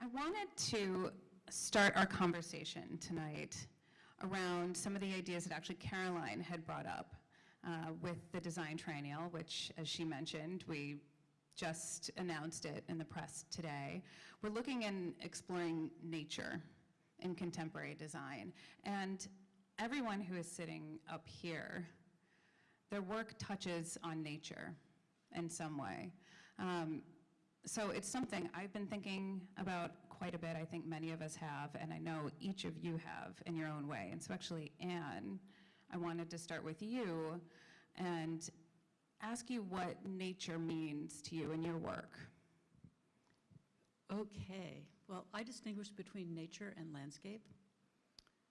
I wanted to start our conversation tonight around some of the ideas that actually Caroline had brought up uh, with the design triennial, which, as she mentioned, we just announced it in the press today. We're looking and exploring nature in contemporary design. And everyone who is sitting up here, their work touches on nature in some way. Um, so it's something I've been thinking about quite a bit. I think many of us have, and I know each of you have in your own way. And so actually, Anne, I wanted to start with you and ask you what nature means to you in your work. Okay, well, I distinguish between nature and landscape.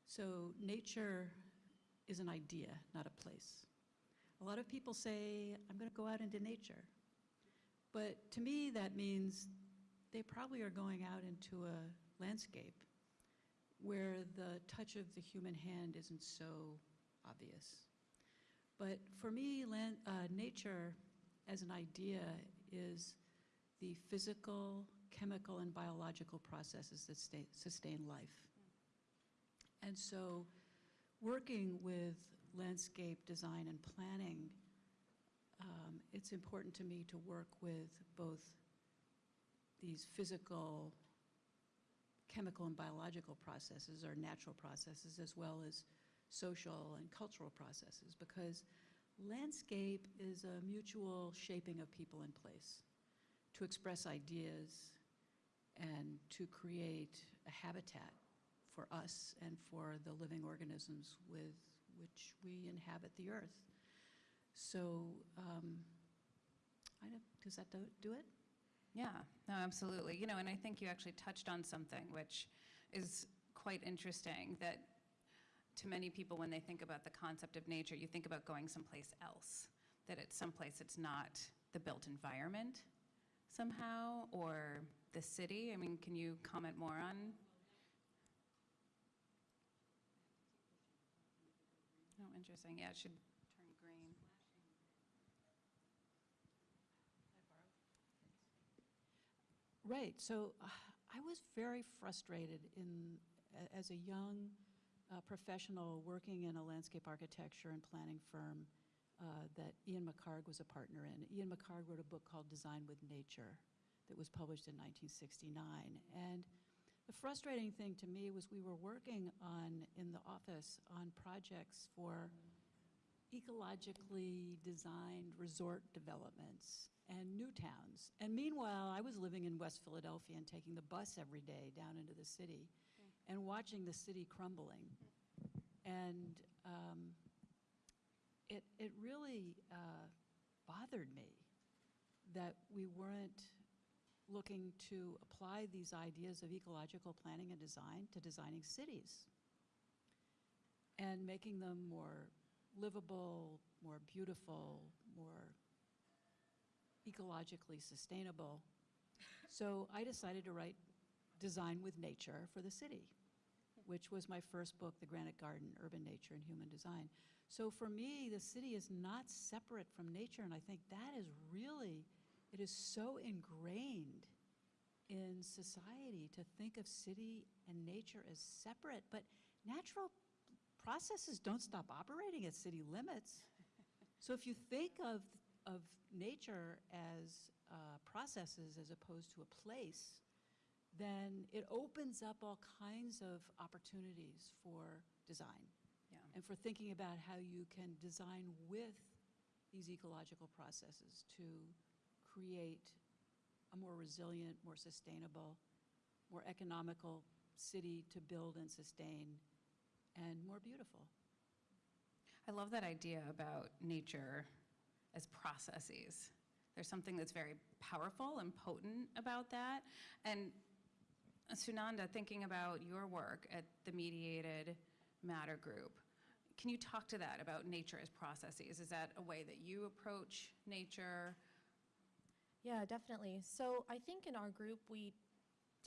So nature is an idea, not a place. A lot of people say, I'm going to go out into nature. But to me, that means they probably are going out into a landscape where the touch of the human hand isn't so obvious. But for me, land, uh, nature as an idea is the physical, chemical, and biological processes that stay, sustain life. And so working with landscape design and planning, um, it's important to me to work with both these physical, chemical and biological processes or natural processes as well as social and cultural processes because landscape is a mutual shaping of people in place to express ideas and to create a habitat for us and for the living organisms with which we inhabit the earth. So um, does that do, do it? Yeah, no, absolutely. You know, and I think you actually touched on something which is quite interesting that to many people, when they think about the concept of nature, you think about going someplace else, that it's someplace it's not the built environment somehow, or the city. I mean, can you comment more on? Oh, interesting. Yeah, it should turn green. Right, so uh, I was very frustrated in, as a young uh, professional working in a landscape architecture and planning firm uh, that Ian McHarg was a partner in. Ian McHarg wrote a book called Design with Nature that was published in 1969. And the frustrating thing to me was we were working on, in the office, on projects for ecologically designed resort developments and new towns. And meanwhile, I was living in West Philadelphia and taking the bus every day down into the city and watching the city crumbling. And um, it, it really uh, bothered me that we weren't looking to apply these ideas of ecological planning and design to designing cities and making them more livable, more beautiful, more ecologically sustainable. So I decided to write Design with Nature for the city which was my first book, The Granite Garden, Urban Nature and Human Design. So for me, the city is not separate from nature, and I think that is really, it is so ingrained in society to think of city and nature as separate, but natural processes don't stop operating at city limits. So if you think of, of nature as uh, processes as opposed to a place, then it opens up all kinds of opportunities for design. Yeah. And for thinking about how you can design with these ecological processes to create a more resilient, more sustainable, more economical city to build and sustain, and more beautiful. I love that idea about nature as processes. There's something that's very powerful and potent about that. And Sunanda, thinking about your work at the Mediated Matter Group, can you talk to that about nature as processes? Is that a way that you approach nature? Yeah, definitely. So I think in our group, we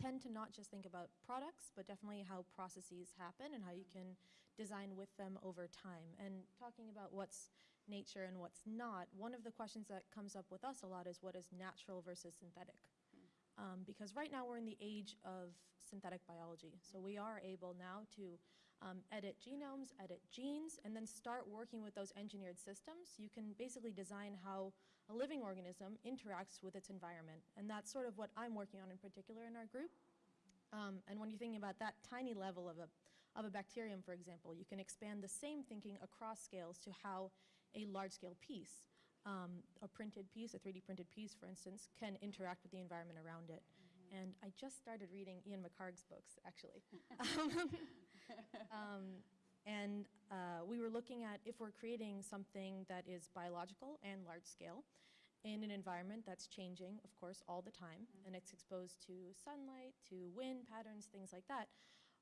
tend to not just think about products, but definitely how processes happen and how you can design with them over time. And talking about what's nature and what's not, one of the questions that comes up with us a lot is what is natural versus synthetic. Um, because right now we're in the age of synthetic biology. So we are able now to um, edit genomes, edit genes, and then start working with those engineered systems. You can basically design how a living organism interacts with its environment. And that's sort of what I'm working on in particular in our group. Um, and when you're thinking about that tiny level of a, of a bacterium, for example, you can expand the same thinking across scales to how a large-scale piece, um, a printed piece, a 3D printed piece, for instance, can interact with the environment around it. And I just started reading Ian McHarg's books, actually. um, and uh, we were looking at if we're creating something that is biological and large scale in an environment that's changing, of course, all the time, mm-hmm. and it's exposed to sunlight, to wind patterns, things like that.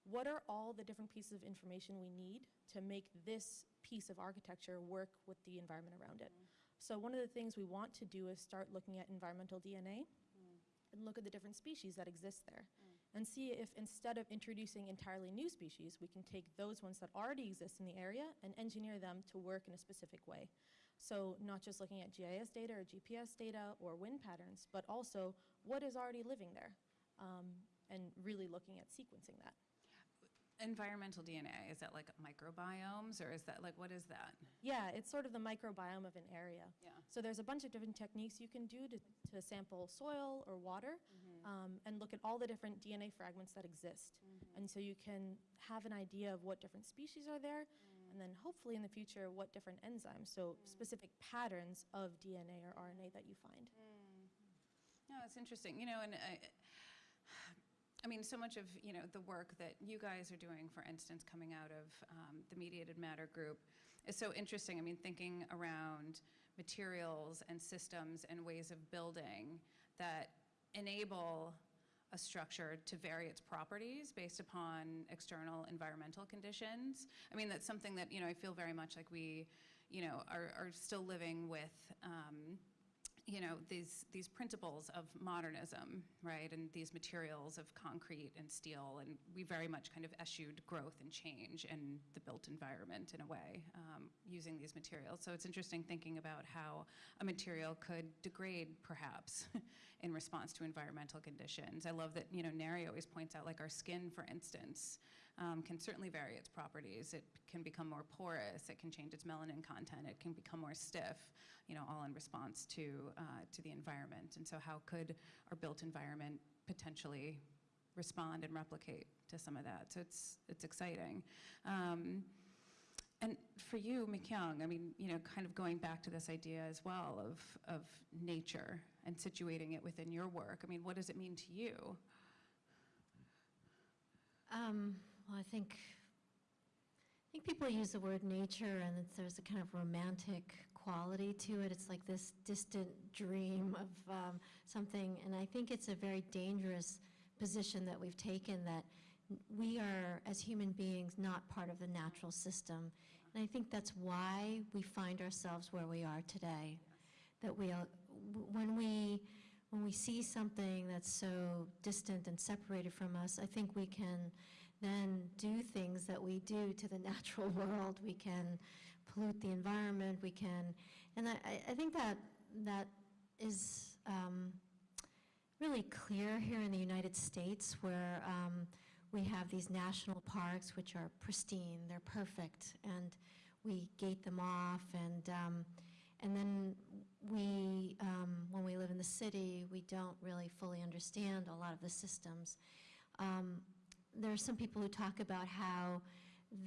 What are all the different pieces of information we need to make this piece of architecture work with the environment around it? Mm-hmm. So one of the things we want to do is start looking at environmental DNA mm. and look at the different species that exist there mm. And see if instead of introducing entirely new species, we can take those ones that already exist in the area and engineer them to work in a specific way. So not just looking at GIS data or GPS data or wind patterns, but also what is already living there um, and really looking at sequencing that. Environmental DNA, is that like microbiomes, or is that, like, what is that? Yeah, it's sort of the microbiome of an area. Yeah. So there's a bunch of different techniques you can do to, to sample soil or water Mm-hmm. um, and look at all the different DNA fragments that exist. Mm-hmm. And so you can have an idea of what different species are there, mm. and then hopefully in the future, what different enzymes, so mm. specific patterns of DNA or RNA that you find. Mm. No, it's interesting, you know, and I, I mean, so much of, you know, the work that you guys are doing, for instance, coming out of um, the Mediated Matter Group is so interesting. I mean, thinking around materials and systems and ways of building that enable a structure to vary its properties based upon external environmental conditions. I mean, that's something that, you know, I feel very much like we, you know, are, are still living with, um, you know, these, these principles of modernism, right? And these materials of concrete and steel, and we very much kind of eschewed growth and change in the built environment in a way, um, using these materials. So it's interesting thinking about how a material could degrade, perhaps, in response to environmental conditions. I love that, you know, Neri always points out, like our skin, for instance, um, can certainly vary its properties. It can become more porous, it can change its melanin content, it can become more stiff, you know, all in response to, uh, to the environment. And so how could our built environment potentially respond and replicate to some of that? So it's, it's exciting. Um, and for you, Mikyung, I mean, you know, kind of going back to this idea as well of, of nature and situating it within your work, I mean, what does it mean to you? Um, well, I think, I think people use the word nature and there's a kind of romantic quality to it. It's like this distant dream of um, something, and I think it's a very dangerous position that we've taken that we are, as human beings, not part of the natural system. And I think that's why we find ourselves where we are today. That we, are- when we, when we see something that's so distant and separated from us, I think we can then do things that we do to the natural world. We can pollute the environment, we can, and I, I- think that, that is um, really clear here in the United States where um, we have these national parks which are pristine, they're perfect, and we gate them off, and, um, and then we, um, when we live in the city, we don't really fully understand a lot of the systems. Um, there are some people who talk about how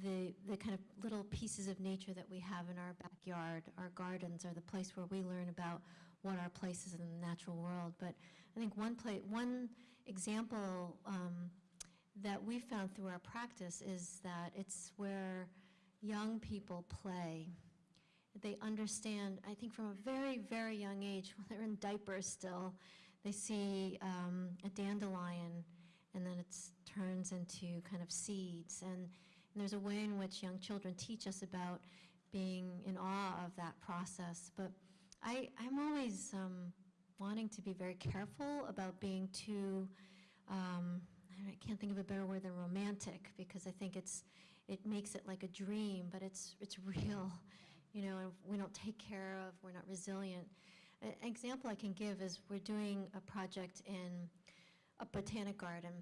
the, the kind of little pieces of nature that we have in our backyard, our gardens, are the place where we learn about what our place is in the natural world. But I think one play, one example um, that we found through our practice is that it's where young people play. They understand, I think from a very, very young age, when they're in diapers still, they see um, a dandelion and then it turns into kind of seeds. And, and there's a way in which young children teach us about being in awe of that process. But I, I'm always um, wanting to be very careful about being too, um, I can't think of a better word than romantic, because I think it's, it makes it like a dream, but it's, it's real, you know, and we don't take care of, we're not resilient. An example I can give is we're doing a project in a botanic garden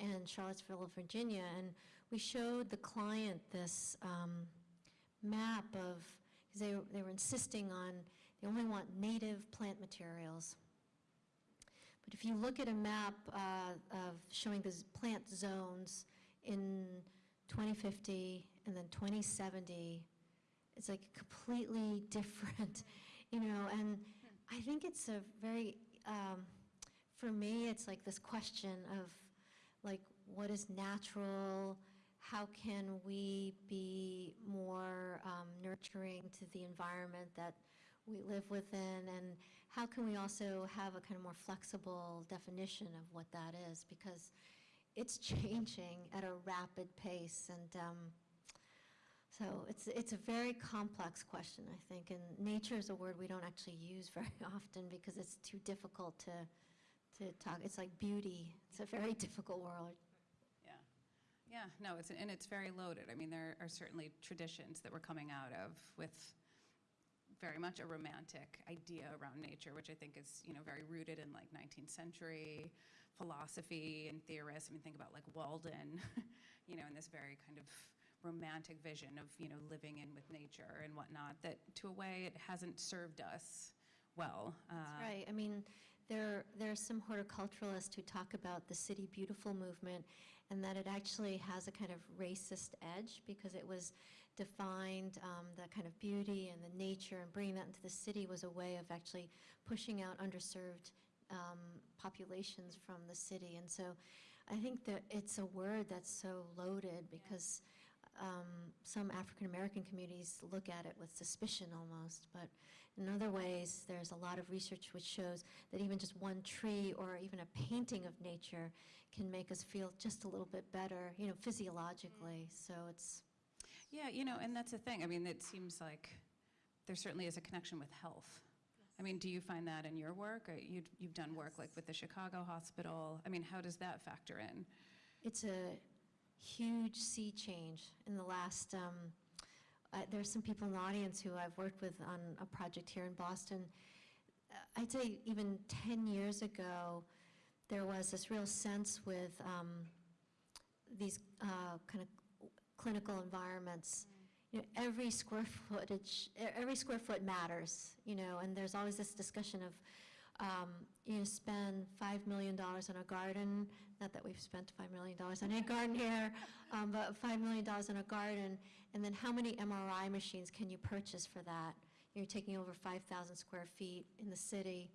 in Charlottesville, Virginia, and we showed the client this um, map of, because they, they were insisting on, they only want native plant materials. But if you look at a map uh, of showing the plant zones in 2050 and then 2070, it's like completely different, you know, and I think it's a very, um, for me, it's like this question of like, what is natural? How can we be more um, nurturing to the environment that we live within? And how can we also have a kind of more flexible definition of what that is? Because it's changing at a rapid pace, and um, so it's, it's a very complex question, I think, and nature is a word we don't actually use very often because it's too difficult to, to talk. It's like beauty. It's a very difficult world. Yeah, yeah, no, it's, and it's very loaded. I mean, there are certainly traditions that we're coming out of with very much a romantic idea around nature, which I think is, you know, very rooted in like 19th century philosophy and theorists. I mean, think about like Walden, you know, in this very kind of romantic vision of, you know, living in with nature and whatnot, that to a way it hasn't served us well. That's Uh, right. I mean, there, there are some horticulturalists who talk about the City Beautiful movement and that it actually has a kind of racist edge because it was defined, um, that kind of beauty and the nature and bringing that into the city was a way of actually pushing out underserved um, populations from the city. And so I think that it's a word that's so loaded because um, some African American communities look at it with suspicion almost, but in other ways, there's a lot of research which shows that even just one tree or even a painting of nature can make us feel just a little bit better, you know, physiologically. So it's Yeah, you know, and that's the thing. I mean, it seems like there certainly is a connection with health. I mean, do you find that in your work? Or you, you've done work like with the Chicago Hospital. I mean, how does that factor in? it's a huge sea change in the last. Um, uh, there's some people in the audience who I've worked with on a project here in Boston. I'd say even 10 years ago, there was this real sense with um, these uh, kind of clinical environments. You know, every square footage, every square foot matters, you know, and there's always this discussion of, um, you spend $5 million on a garden, not that we've spent $5 million on a garden here, um, but $5 million on a garden, and then how many MRI machines can you purchase for that? You're taking over 5,000 square feet in the city.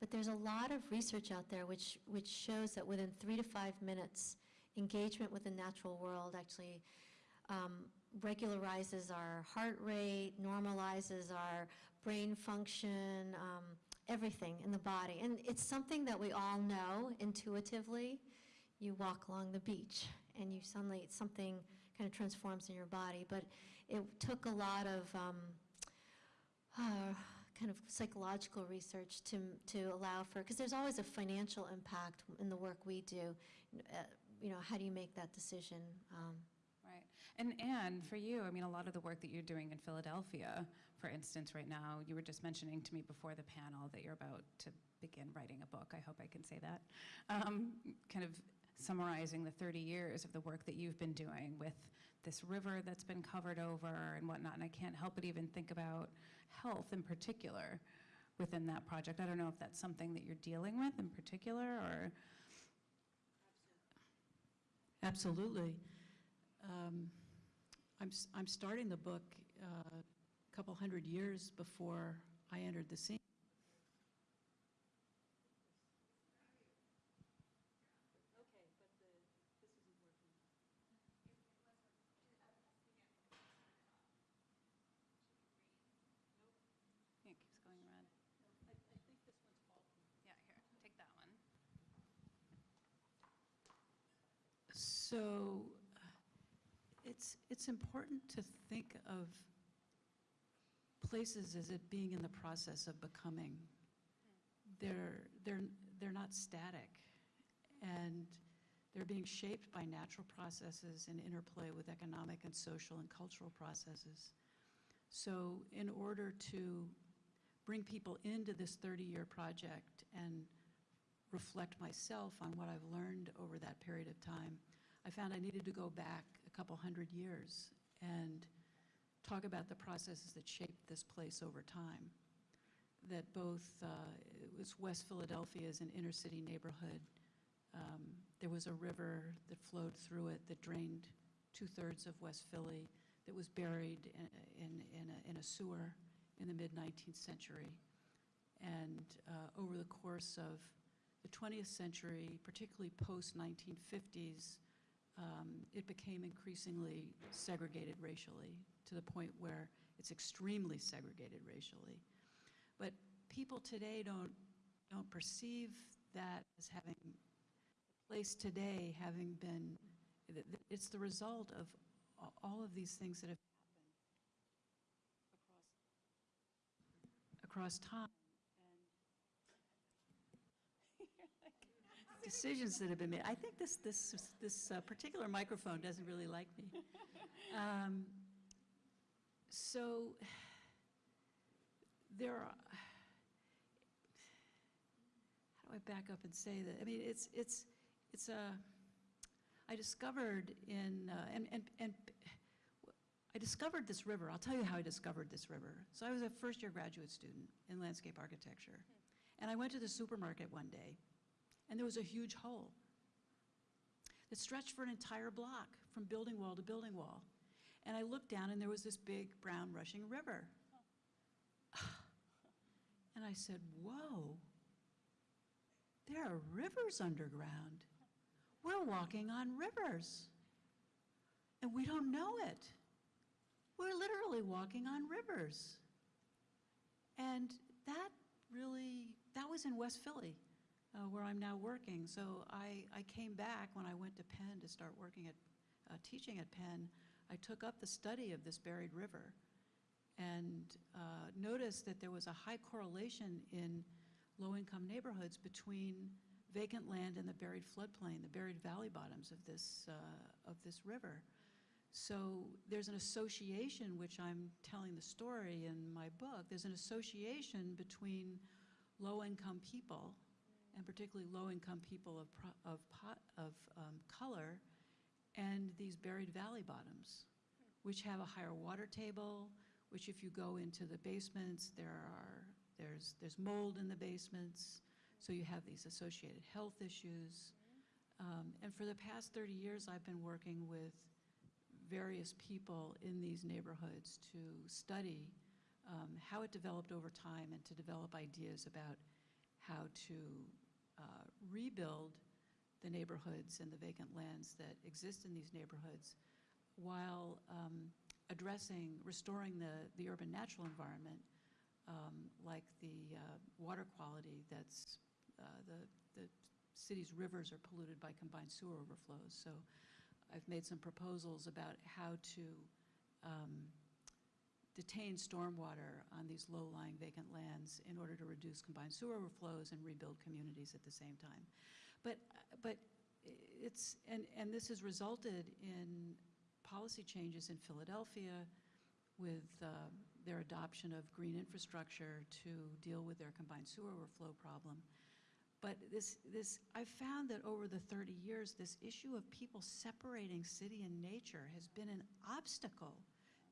But there's a lot of research out there which, which shows that within three to five minutes, engagement with the natural world actually um, regularizes our heart rate, normalizes our brain function, um, everything in the body. And it's something that we all know intuitively. You walk along the beach and you suddenly, something kind of transforms in your body. But it took a lot of um, uh, kind of psychological research to, to allow for, because there's always a financial impact in the work we do. Uh, You know, how do you make that decision? Um, Right. And Anne, for you, I mean, a lot of the work that you're doing in Philadelphia, for instance, right now, you were just mentioning to me before the panel that you're about to begin writing a book. I hope I can say that. Um, kind of summarizing the 30 years of the work that you've been doing with this river that's been covered over and whatnot. And I can't help but even think about health in particular within that project. I don't know if that's something that you're dealing with in particular or. Absolutely. Um, I'm, I'm starting the book uh, a couple hundred years before I entered the scene. Okay, but this is important. It was No. Yeah, it keeps going red. I think this one's faulty. Yeah, here, take that one. So uh, it's, it's important to think of places as it being in the process of becoming. They're, they're, they're not static, and they're being shaped by natural processes and interplay with economic and social and cultural processes. So in order to bring people into this 30-year project and reflect myself on what I've learned over that period of time, I found I needed to go back a couple hundred years and talk about the processes that shaped this place over time. That both, uh, it was West Philadelphia is an inner city neighborhood. Um, There was a river that flowed through it that drained two-thirds of West Philly, that was buried in, in, in a- in a sewer in the mid-19th century. And uh, over the course of the 20th century, particularly post-1950s, um, it became increasingly segregated racially, to the point where it's extremely segregated racially. But people today don't, don't perceive that as having, place today having been, it's the result of all of these things that have happened across, across time. Decisions that have been made. I think this, this, this uh, particular microphone doesn't really like me. Um, So there are, how do I back up and say that? I mean, it's, it's, it's a, I discovered in, uh, and, and, and I discovered this river. I'll tell you how I discovered this river. So I was a first-year graduate student in landscape architecture. And I went to the supermarket one day, and there was a huge hole that stretched for an entire block from building wall to building wall. And I looked down, and there was this big brown rushing river. And I said, whoa, there are rivers underground. We're walking on rivers. And we don't know it. We're literally walking on rivers. And that really, that was in West Philly, uh, where I'm now working. So I, I came back when I went to Penn to start working at, uh, teaching at Penn. I took up the study of this buried river and uh, noticed that there was a high correlation in low-income neighborhoods between vacant land and the buried floodplain, the buried valley bottoms of this, uh, of this river. So there's an association, which I'm telling the story in my book, there's an association between low-income people, and particularly low-income people of, of, of um, color, and these buried valley bottoms, which have a higher water table, which if you go into the basements, there are, there's, there's mold in the basements, so you have these associated health issues. Um, And for the past 30 years, I've been working with various people in these neighborhoods to study um, how it developed over time and to develop ideas about how to uh, rebuild the neighborhoods and the vacant lands that exist in these neighborhoods while um, addressing, restoring the, the urban natural environment, um, like the uh, water quality that's, uh, the, the city's rivers are polluted by combined sewer overflows. So I've made some proposals about how to um, detain stormwater on these low-lying vacant lands in order to reduce combined sewer overflows and rebuild communities at the same time. But, but it's, and, and this has resulted in policy changes in Philadelphia with uh, their adoption of green infrastructure to deal with their combined sewer overflow problem. But this, this, I've found that over the 30 years, this issue of people separating city and nature has been an obstacle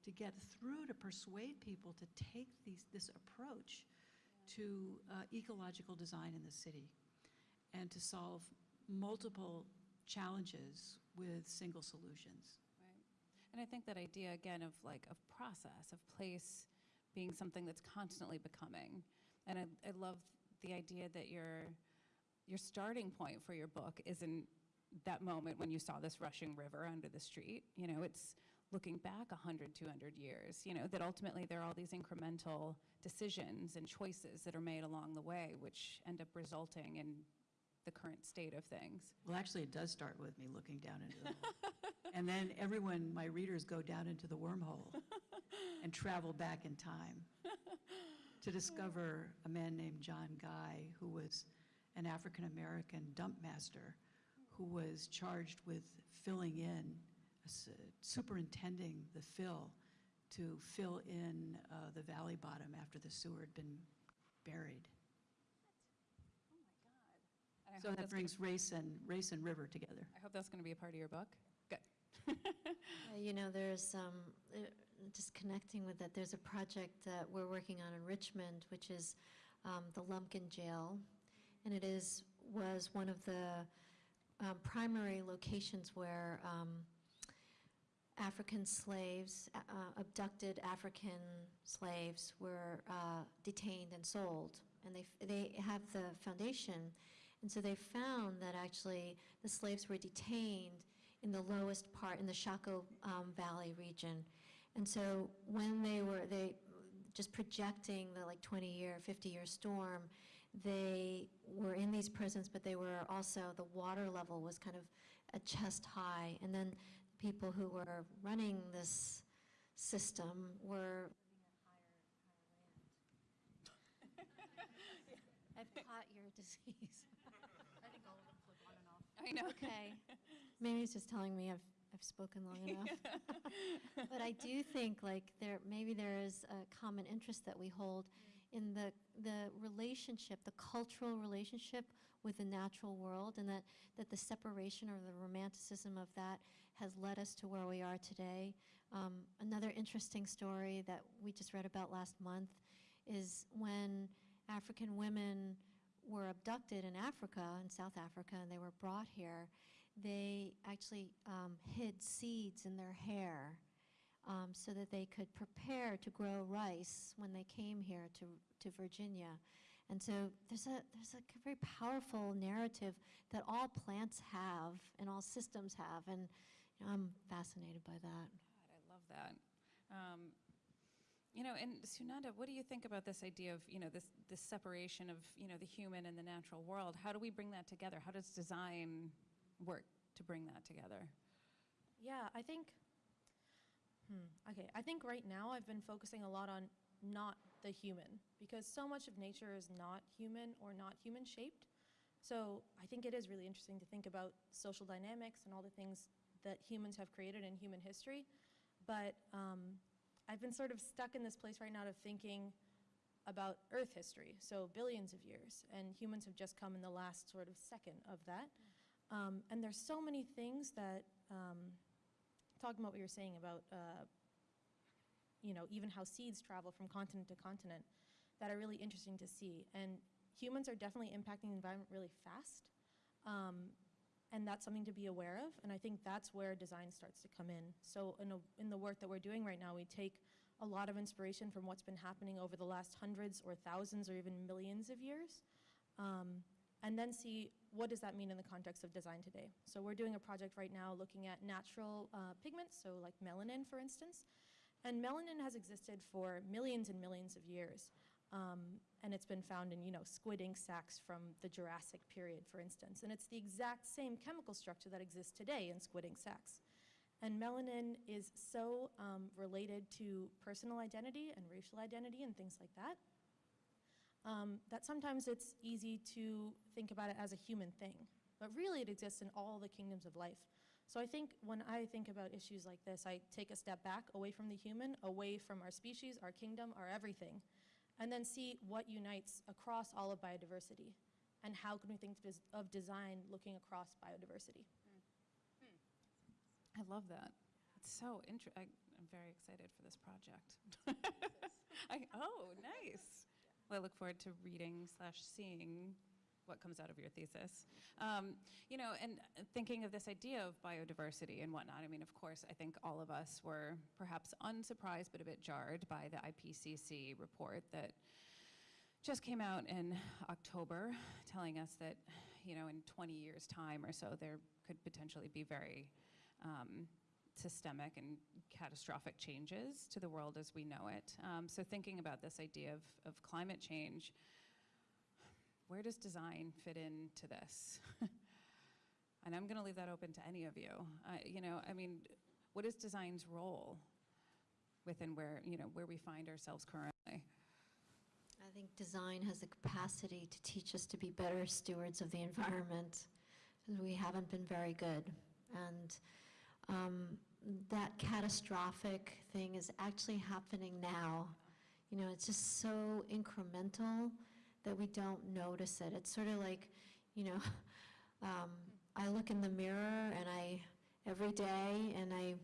to get through to persuade people to take these, this approach to uh, ecological design in the city and to solve multiple challenges with single solutions. Right. And I think that idea, again, of like, of process, of place being something that's constantly becoming. And I, I love the idea that your, your starting point for your book isn't that moment when you saw this rushing river under the street. You know, it's looking back 100, 200 years, you know, that ultimately there are all these incremental decisions and choices that are made along the way, which end up resulting in the current state of things. Well, actually, it does start with me looking down into the hole. And then everyone, my readers, go down into the wormhole and travel back in time to discover a man named John Guy, who was an African-American dump master who was charged with filling in, superintending the fill to fill in uh, the valley bottom after the sewer had been buried. And I I So that that's gonna- brings race and, race and river together. I hope that's going to be a part of your book. Good. Uh, You know, there's, um, uh, just connecting with that, there's a project that we're working on in Richmond, which is um, the Lumpkin Jail. And it is, was one of the um, primary locations where um, African slaves, uh, abducted African slaves were uh, detained and sold. And they, they have the foundation. And so they found that actually the slaves were detained in the lowest part, in the Shockoe um, Valley region. And so when they were, they, just projecting the like 20-year, 50-year storm, they were in these prisons, but they were also, the water level was kind of a chest high. And then people who were running this system were I've caught your disease. I think all of them flip on and off. I know. Okay. Maybe it's just telling me I've, I've spoken long enough. But I do think like there, maybe there is a common interest that we hold in the, the relationship, the cultural relationship with the natural world and that, that the separation or the romanticism of that has led us to where we are today. Um, another interesting story that we just read about last month is when African women were abducted in Africa, in South Africa, and they were brought here, they actually um, hid seeds in their hair um, so that they could prepare to grow rice when they came here to, to Virginia. And so there's a, there's a very powerful narrative that all plants have and all systems have, and I'm fascinated by that. God, I love that. Um, you know, and Sunanda, what do you think about this idea of, you know, this, this separation of, you know, the human and the natural world? How do we bring that together? How does design work to bring that together? Yeah, I think, hmm, okay, I think right now I've been focusing a lot on not the human because so much of nature is not human or not human shaped. So I think it is really interesting to think about social dynamics and all the things that humans have created in human history. But um, I've been sort of stuck in this place right now of thinking about Earth history, so billions of years, and humans have just come in the last sort of second of that. Um, and there's so many things that, um, talking about what you're saying about, uh, you know, even how seeds travel from continent to continent, that are really interesting to see. And humans are definitely impacting the environment really fast. Um, and that's something to be aware of. And I think that's where design starts to come in. So in, a, in the work that we're doing right now, we take a lot of inspiration from what's been happening over the last hundreds or thousands or even millions of years. Um, and then see what does that mean in the context of design today. So we're doing a project right now looking at natural uh, pigments, so like melanin, for instance. And melanin has existed for millions and millions of years. Um, and it's been found in, you know, squid ink sacs from the Jurassic period, for instance. And it's the exact same chemical structure that exists today in squid ink sacs. And melanin is so um, related to personal identity and racial identity and things like that, um, that sometimes it's easy to think about it as a human thing. But really, it exists in all the kingdoms of life. So I think when I think about issues like this, I take a step back away from the human, away from our species, our kingdom, our everything, and then see what unites across all of biodiversity and how can we think of design looking across biodiversity. Hmm. I love that. It's so interesting. I, I'm very excited for this project. I, oh, nice. Well, I look forward to reading slash seeing what comes out of your thesis. Um, you know, and thinking of this idea of biodiversity and whatnot, I mean, of course, I think all of us were perhaps unsurprised but a bit jarred by the IPCC report that just came out in October telling us that, you know, in 20 years' time or so, there could potentially be very um, systemic and catastrophic changes to the world as we know it. Um, so thinking about this idea of, of climate change, where does design fit into this? and I'm going to leave that open to any of you. Uh, you know, I mean, what is design's role within where, you know, where we find ourselves currently? I think design has the capacity to teach us to be better stewards of the environment, we haven't been very good. And um, that catastrophic thing is actually happening now. You know, it's just so incremental that we don't notice it. It's sort of like, you know, um, I look in the mirror and I, every day, and I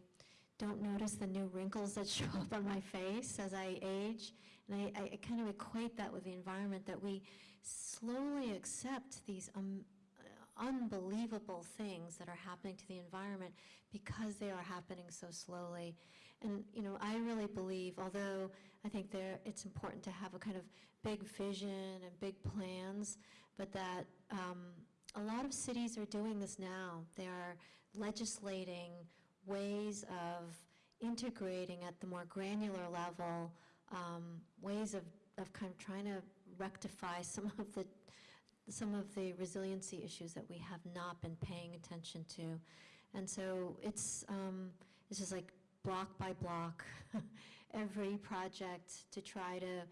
don't notice the new wrinkles that show up on my face as I age. And I, I kind of equate that with the environment, that we slowly accept these um, unbelievable things that are happening to the environment because they are happening so slowly. And, you know, I really believe, although I think there, it's important to have a kind of big vision and big plans, but that um, a lot of cities are doing this now. They are legislating ways of integrating at the more granular level, um, ways of, of kind of trying to rectify some of the some of the resiliency issues that we have not been paying attention to. And so it's, um, it's just like block by block, every project to try to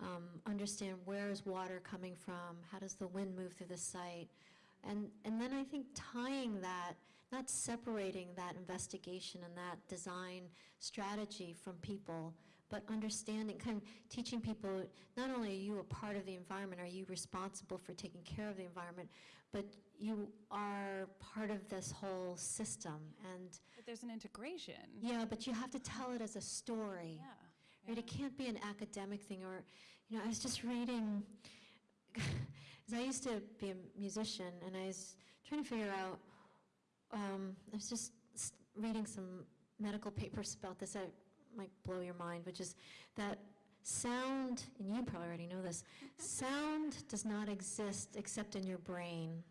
um, understand where is water coming from, how does the wind move through the site, and, and then I think tying that, not separating that investigation and that design strategy from people, but understanding, kind of teaching people, not only are you a part of the environment, are you responsible for taking care of the environment, but you are part of this whole system. And But there's an integration. yeah, but you have to tell it as a story. Yeah. Right, it can't be an academic thing, or, you know, I was just reading, because I used to be a musician, and I was trying to figure out, um, I was just reading some medical papers about this that might blow your mind, which is that sound, and you probably already know this, sound does not exist except in your brain.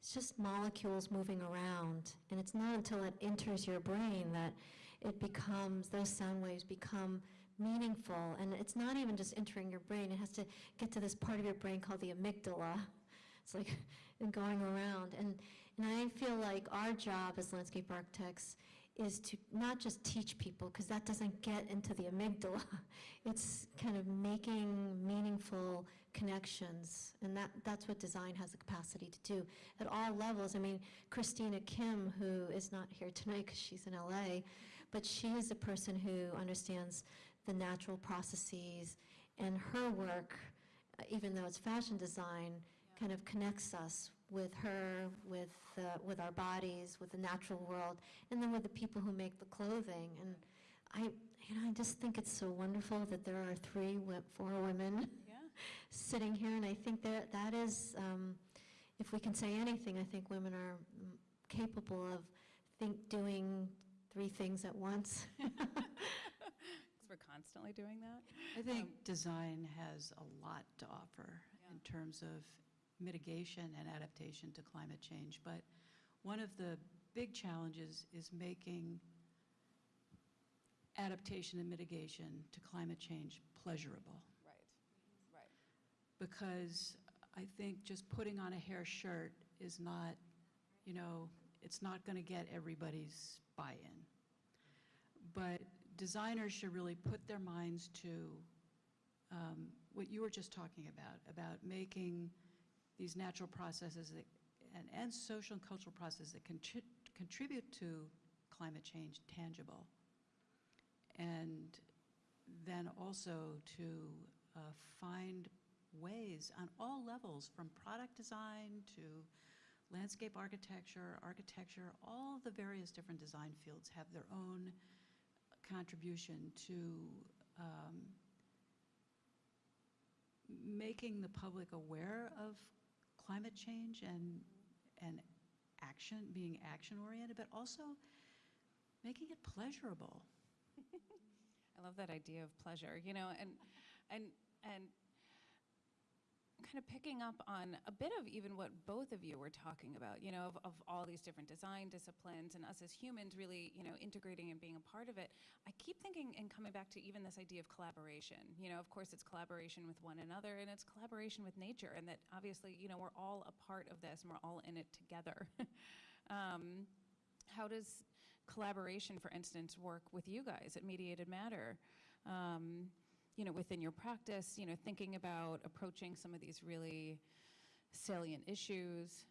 It's just molecules moving around, and it's not until it enters your brain that it becomes, those sound waves become meaningful. And it's not even just entering your brain, it has to get to this part of your brain called the amygdala. It's like going around. And, and I feel like our job as landscape architects is to not just teach people, because that doesn't get into the amygdala. It's kind of making meaningful connections, and that, that's what design has the capacity to do at all levels. I mean, Christina Kim, who is not here tonight because she's in LA, but she is a person who understands the natural processes, and her work, even though it's fashion design, kind of connects us with her, with, uh, with our bodies, with the natural world, and then with the people who make the clothing. And I, you know, I just think it's so wonderful that there are three, four women Yeah. sitting here, and I think that that is, um, if we can say anything, I think women are mm, capable of think doing three things at once. Because we're constantly doing that. I think Um, design has a lot to offer Yeah. in terms of mitigation and adaptation to climate change. But one of the big challenges is making adaptation and mitigation to climate change pleasurable. Right. Right. Because I think just putting on a hair shirt is not, you know, it's not going to get everybody's buy-in. But designers should really put their minds to um, what you were just talking about, about making these natural processes that, and, and social and cultural processes that contri- contribute to climate change tangible. And then also to uh, find ways on all levels, from product design to landscape architecture, architecture, all the various different design fields have their own contribution to um, making the public aware of climate change and, and action, being action-oriented, but also making it pleasurable. I love that idea of pleasure, you know, and, and, and kind of picking up on a bit of even what both of you were talking about, you know, of, of all these different design disciplines and us as humans really, you know, integrating and being a part of it. I keep thinking and coming back to even this idea of collaboration. You know, of course, it's collaboration with one another and it's collaboration with nature, and that obviously, you know, we're all a part of this and we're all in it together. um, how does collaboration, for instance, work with you guys at Mediated Matter? Um, you know, within your practice, you know, thinking about approaching some of these really salient issues.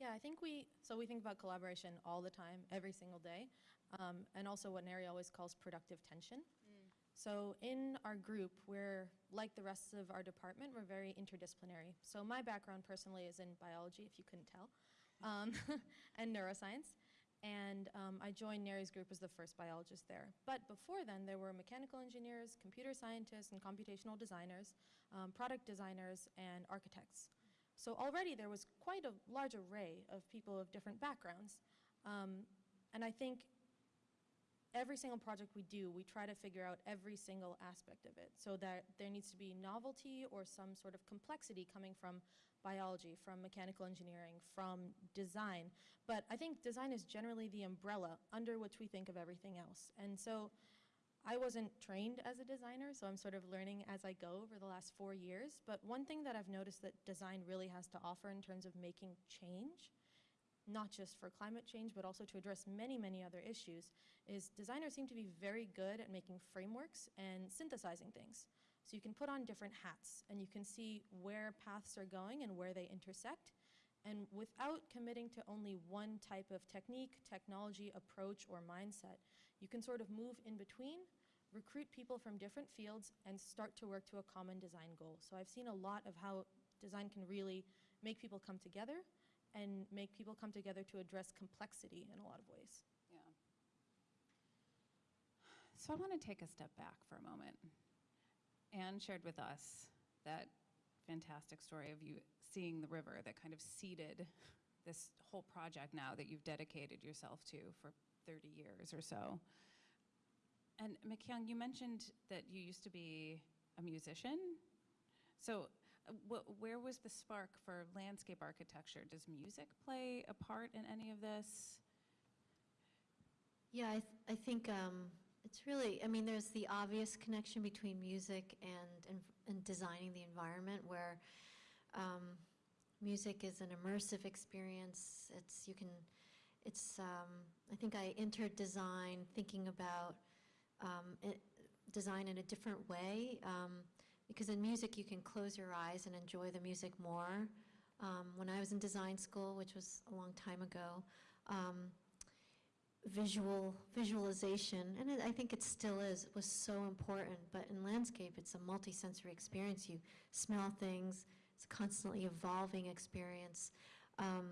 Yeah, I think we, so we think about collaboration all the time, every single day. Um, and also what Neri always calls productive tension. So in our group, we're like the rest of our department, we're very interdisciplinary. So my background personally is in biology, if you couldn't tell, um, and neuroscience. And um, I joined Neri's group as the first biologist there. But before then, there were mechanical engineers, computer scientists, and computational designers, um, product designers, and architects. So already there was quite a large array of people of different backgrounds. Um, and I think every single project we do, we try to figure out every single aspect of it so that there needs to be novelty or some sort of complexity coming from biology, from mechanical engineering, from design. But I think design is generally the umbrella under which we think of everything else. And so I wasn't trained as a designer, so I'm sort of learning as I go over the last four years. But one thing that I've noticed that design really has to offer in terms of making change not just for climate change, but also to address many, many other issues, is designers seem to be very good at making frameworks and synthesizing things. So you can put on different hats and you can see where paths are going and where they intersect. And without committing to only one type of technique, technology, approach, or mindset, you can sort of move in between, recruit people from different fields, and start to work to a common design goal. So I've seen a lot of how design can really make people come together and make people come together to address complexity in a lot of ways. Yeah. So I want to take a step back for a moment. Anne shared with us that fantastic story of you seeing the river that kind of seeded this whole project now that you've dedicated yourself to for 30 years or so. And Mikyoung, you mentioned that you used to be a musician. So wh- where was the spark for landscape architecture? Does music play a part in any of this? Yeah, I, th- I think um, it's really, I mean, there's the obvious connection between music and, and, and designing the environment where um, music is an immersive experience. It's, you can, it's, um, I think I entered design thinking about um, it, design in a different way. Um, because in music, you can close your eyes and enjoy the music more. Um, when I was in design school, which was a long time ago, um, visual visualization, and it, I think it still is, was so important. But in landscape, it's a multisensory experience. You smell things. It's a constantly evolving experience. Um,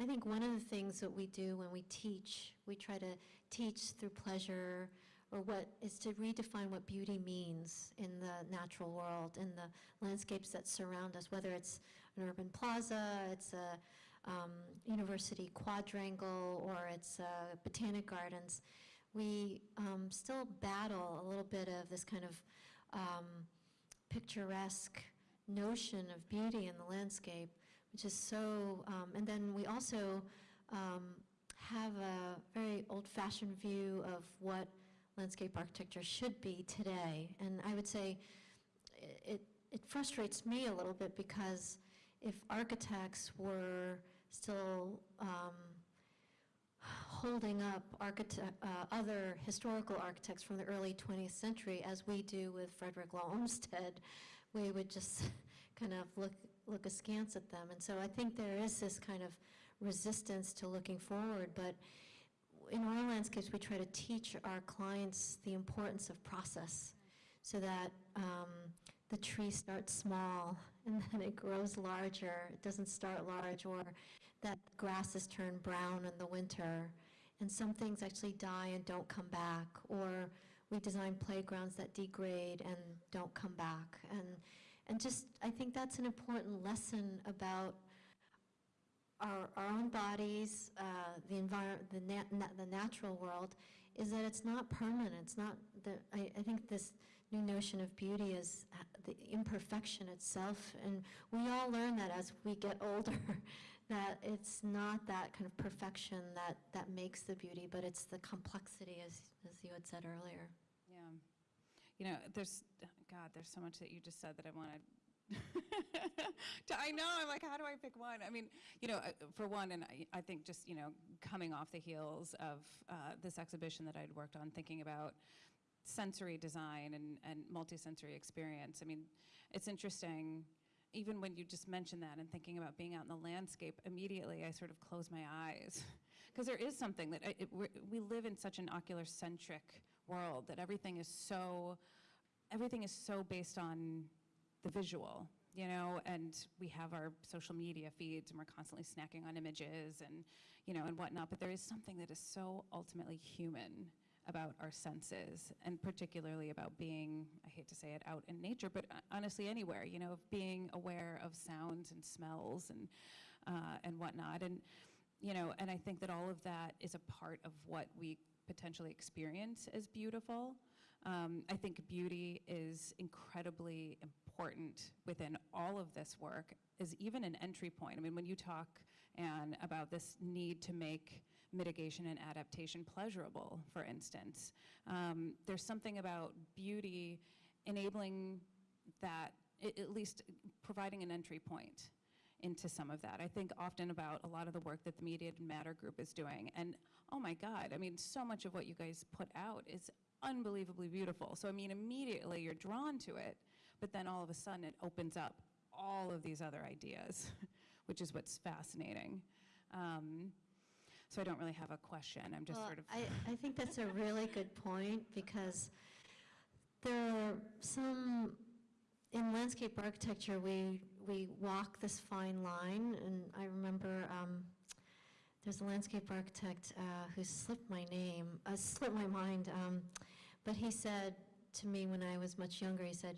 I think one of the things that we do when we teach, we try to teach through pleasure, or what is to redefine what beauty means in the natural world, in the landscapes that surround us, whether it's an urban plaza, it's a um, university quadrangle, or it's uh, botanic gardens. We um, still battle a little bit of this kind of um, picturesque notion of beauty in the landscape, which is so, um, and then we also um, have a very old-fashioned view of what landscape architecture should be today. And I would say it, it frustrates me a little bit because if architects were still um, holding up uh, other historical architects from the early 20th century, as we do with Frederick Law Olmsted, we would just kind of look, look askance at them. And so I think there is this kind of resistance to looking forward, but in our landscapes, we try to teach our clients the importance of process so that um, the tree starts small and then it grows larger. It doesn't start large, or that grasses turn brown in the winter, and some things actually die and don't come back, or we design playgrounds that degrade and don't come back. And, and just, I think that's an important lesson about our, our own bodies, uh, the environment, the, nat- na- the natural world, is that it's not permanent. It's not the. I, I think this new notion of beauty is uh, the imperfection itself, and we all learn that as we get older, that it's not that kind of perfection that that makes the beauty, but it's the complexity, as as you had said earlier. Yeah. You know, there's, God, there's so much that you just said that I wanted to, I know, I'm like, how do I pick one? I mean, you know, uh, for one, and I, I think just, you know, coming off the heels of uh, this exhibition that I'd worked on, thinking about sensory design and, and multisensory experience. I mean, it's interesting, even when you just mentioned that and thinking about being out in the landscape, immediately I sort of close my eyes. Because there is something that it, we live in such an ocular centric world that everything is so everything is so based on the visual, you know, and we have our social media feeds and we're constantly snacking on images and, you know, and whatnot, but there is something that is so ultimately human about our senses and particularly about being, I hate to say it, out in nature, but uh, honestly anywhere, you know, of being aware of sounds and smells and, uh, and whatnot. And, you know, and I think that all of that is a part of what we potentially experience as beautiful. Um, I think beauty is incredibly important within all of this work, is even an entry point. I mean, when you talk, Anne, about this need to make mitigation and adaptation pleasurable, for instance, um, there's something about beauty enabling that, at least providing an entry point into some of that. I think often about a lot of the work that the Mediated Matter Group is doing. And oh my God, I mean, so much of what you guys put out is unbelievably beautiful. So, I mean, immediately you're drawn to it, but then all of a sudden it opens up all of these other ideas, which is what's fascinating. Um, so, I don't really have a question. I'm just Well, sort of. I, I think that's a really good point, because there are some, in landscape architecture, we, we walk this fine line, and I remember, um, there's a landscape architect uh, who slipped my name, uh, slipped my mind, um, but he said to me when I was much younger, he said,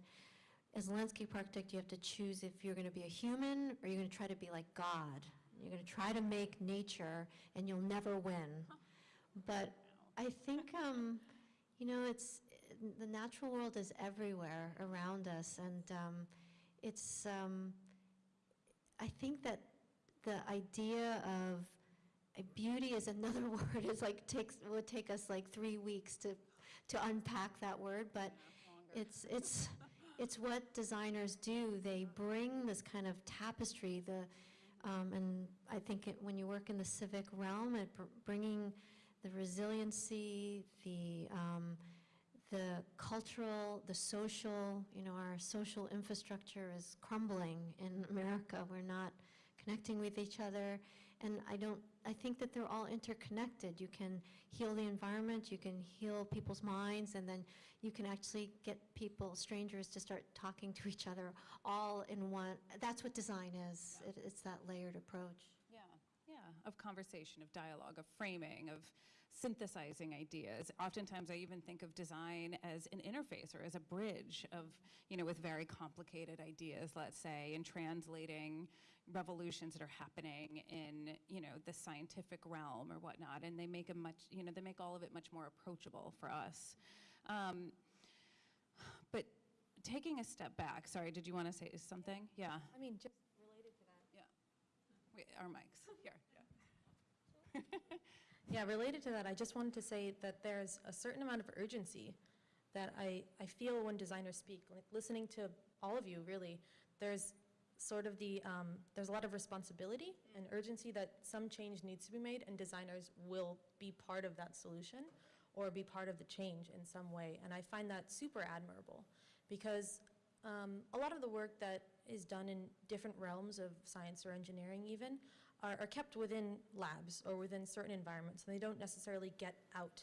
as a landscape architect, you have to choose if you're going to be a human or you're going to try to be like God. You're going to try to make nature, and you'll never win. But I think, um, you know, it's, the natural world is everywhere around us, and um, it's, um, I think that the idea of uh, beauty is another word. It's like takes, would take us like three weeks to, to unpack that word, but it's, it's, it's what designers do. They bring this kind of tapestry, the, um, and I think it, when you work in the civic realm, it br- bringing the resiliency, the, um, the cultural, the social, you know, our social infrastructure is crumbling in America. We're not connecting with each other. And I don't, I think that they're all interconnected. You can heal the environment, you can heal people's minds, and then you can actually get people, strangers, to start talking to each other all in one. That's what design is. It, it's that layered approach. Yeah, yeah, of conversation, of dialogue, of framing, of synthesizing ideas. Oftentimes, I even think of design as an interface or as a bridge of, you know, with very complicated ideas, let's say, and translating revolutions that are happening in, you know, the scientific realm or whatnot, and they make a much, you know, they make all of it much more approachable for us. Um, but taking a step back, sorry, did you want to say something? Yeah. I mean, just related to that. Yeah. Wait, our mics, here, yeah. Yeah, related to that, I just wanted to say that there's a certain amount of urgency that I, I feel when designers speak. Like listening to all of you, really, there's sort of the, um, there's a lot of responsibility and urgency that some change needs to be made, and designers will be part of that solution or be part of the change in some way. And I find that super admirable because um, a lot of the work that is done in different realms of science or engineering even are, are kept within labs or within certain environments, and they don't necessarily get out.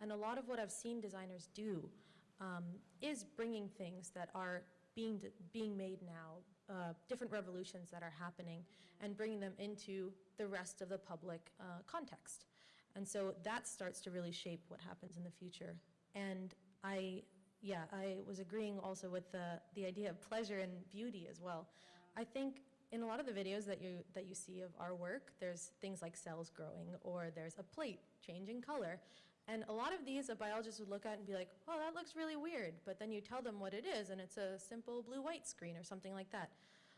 And a lot of what I've seen designers do um, is bringing things that are being, being made now, uh, different revolutions that are happening, and bringing them into the rest of the public uh, context. And so that starts to really shape what happens in the future. And I, yeah, I was agreeing also with the, the idea of pleasure and beauty as well. I think in a lot of the videos that you, that you see of our work, there's things like cells growing, or there's a plate changing color. And a lot of these, a biologist would look at and be like, oh, that looks really weird. But then you tell them what it is, and it's a simple blue-white screen or something like that.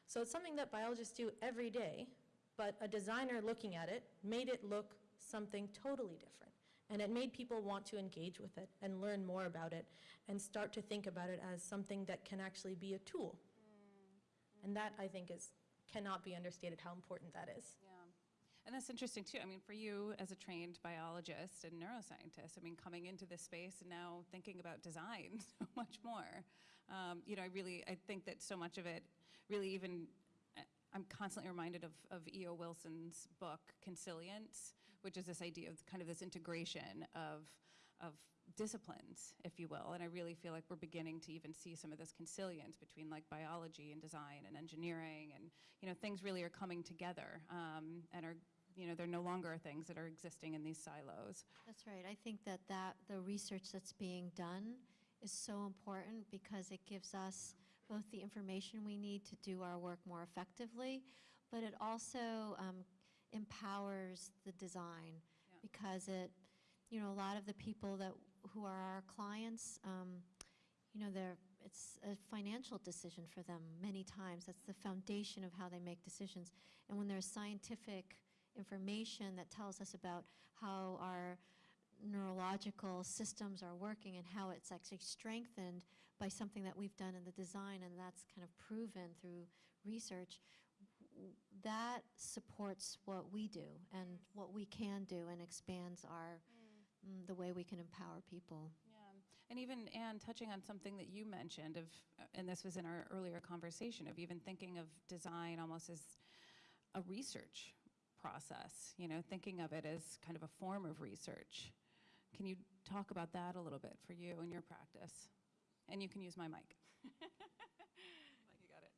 So it's something that biologists do every day, but a designer looking at it made it look something totally different. And it made people want to engage with it and learn more about it and start to think about it as something that can actually be a tool. Mm. And that, I think, is, cannot be understated how important that is. Yeah. And that's interesting too. I mean, for you as a trained biologist and neuroscientist, I mean, coming into this space and now thinking about design so much more. Um, you know, I really, I think that so much of it really even, uh, I'm constantly reminded of, of E.O. Wilson's book, Consilience, which is this idea of kind of this integration of, of disciplines, if you will. And I really feel like we're beginning to even see some of this consilience between like biology and design and engineering and, you know, things really are coming together um, and are, you know, they're no longer things that are existing in these silos. That's right. I think that that, the research that's being done is so important because it gives us both the information we need to do our work more effectively, but it also um, empowers the design Yeah. because it, you know, a lot of the people that, who are our clients, um, you know, they're, it's a financial decision for them many times. That's the foundation of how they make decisions. And when there's scientific information that tells us about how our neurological systems are working and how it's actually strengthened by something that we've done in the design and that's kind of proven through research, that supports what we do and what we can do and expands our, the way we can empower people. Yeah, and even, Anne, touching on something that you mentioned of, uh, and this was in our earlier conversation, of even thinking of design almost as a research process, you know, thinking of it as kind of a form of research. Can you talk about that a little bit for you and your practice? And you can use my mic. You got it.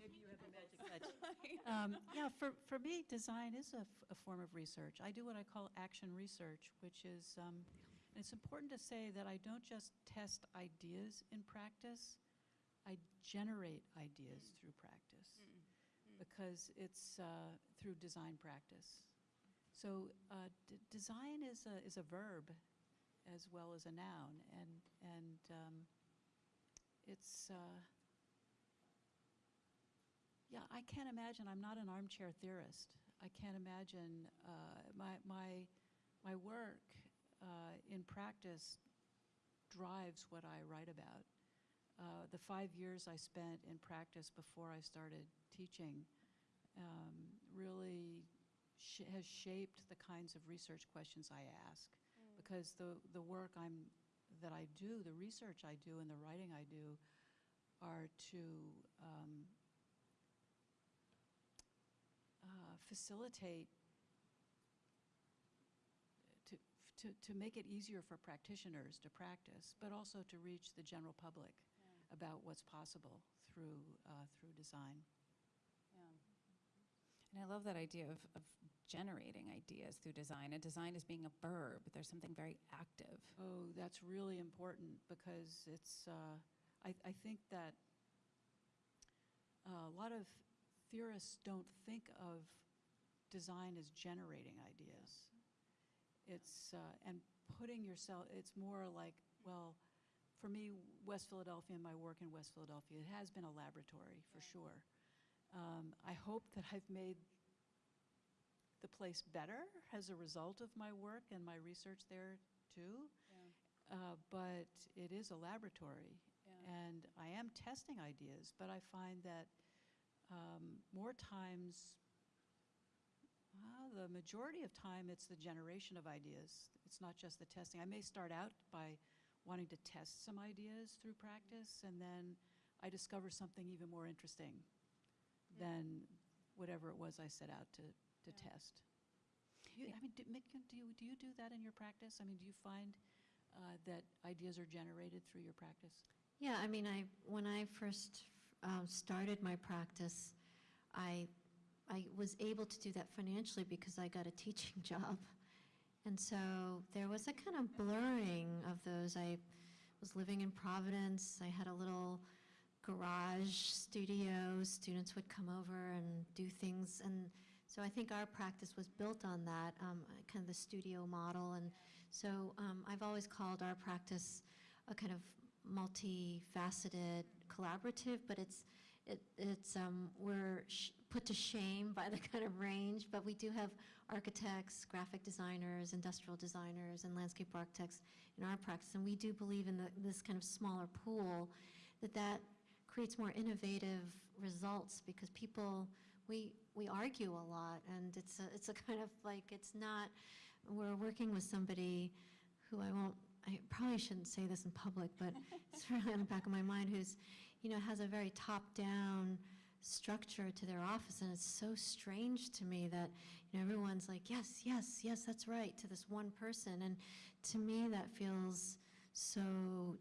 Maybe you have a magic touch. Um, Yeah, for, for me, design is a, form of research. I do what I call action research, which is, um, it's important to say that I don't just test ideas in practice, I generate ideas through practice, because it's uh, through design practice. So uh, d- design is a, is a verb as well as a noun, and, and um, it's, uh, yeah, I can't imagine, I'm not an armchair theorist. I can't imagine, uh, my, my, my work uh, in practice drives what I write about. Uh, The five years I spent in practice before I started teaching um, really sh- has shaped the kinds of research questions I ask. Because the, the work I'm, that I do, the research I do and the writing I do are to um, uh, facilitate, to, to, to make it easier for practitioners to practice, but also to reach the general public about what's possible through, uh, through design. Yeah. And I love that idea of, of generating ideas through design. And design is being a verb. There's something very active. Oh, that's really important because it's, uh, I, I think that uh, a lot of theorists don't think of design is generating ideas. It's, uh, and putting yourself, it's more like, well, for me, West Philadelphia and my work in West Philadelphia, it has been a laboratory for sure. Um, I hope that I've made the place better as a result of my work and my research there too. Uh, But it is a laboratory, and I am testing ideas, but I find that um, more times, well, the majority of time, it's the generation of ideas. It's not just the testing. I may start out by wanting to test some ideas through practice, and then I discover something even more interesting than whatever it was I set out to, to Yeah. test. You, I mean, do, Mick, do you, do you do that in your practice? I mean, do you find uh, that ideas are generated through your practice? Yeah, I mean, I, when I first um, started my practice, I, I was able to do that financially because I got a teaching job. And so there was a kind of blurring of those. I was living in Providence. I had a little garage studio. Students would come over and do things. And so I think our practice was built on that, um, kind of the studio model. And so um, I've always called our practice a kind of multifaceted collaborative, but it's, it, it's, um, we're sh- put to shame by the kind of range, but we do have architects, graphic designers, industrial designers, and landscape architects in our practice, and we do believe in the, this kind of smaller pool, that that creates more innovative results, because people, we, we argue a lot, and it's a, it's a kind of like, it's not, we're working with somebody who I won't, I probably shouldn't say this in public, but it's really on the back of my mind, who's, you know, has a very top-down structure to their office, and it's so strange to me that, you know, everyone's like, yes, yes, yes, that's right, to this one person, and to me, that feels so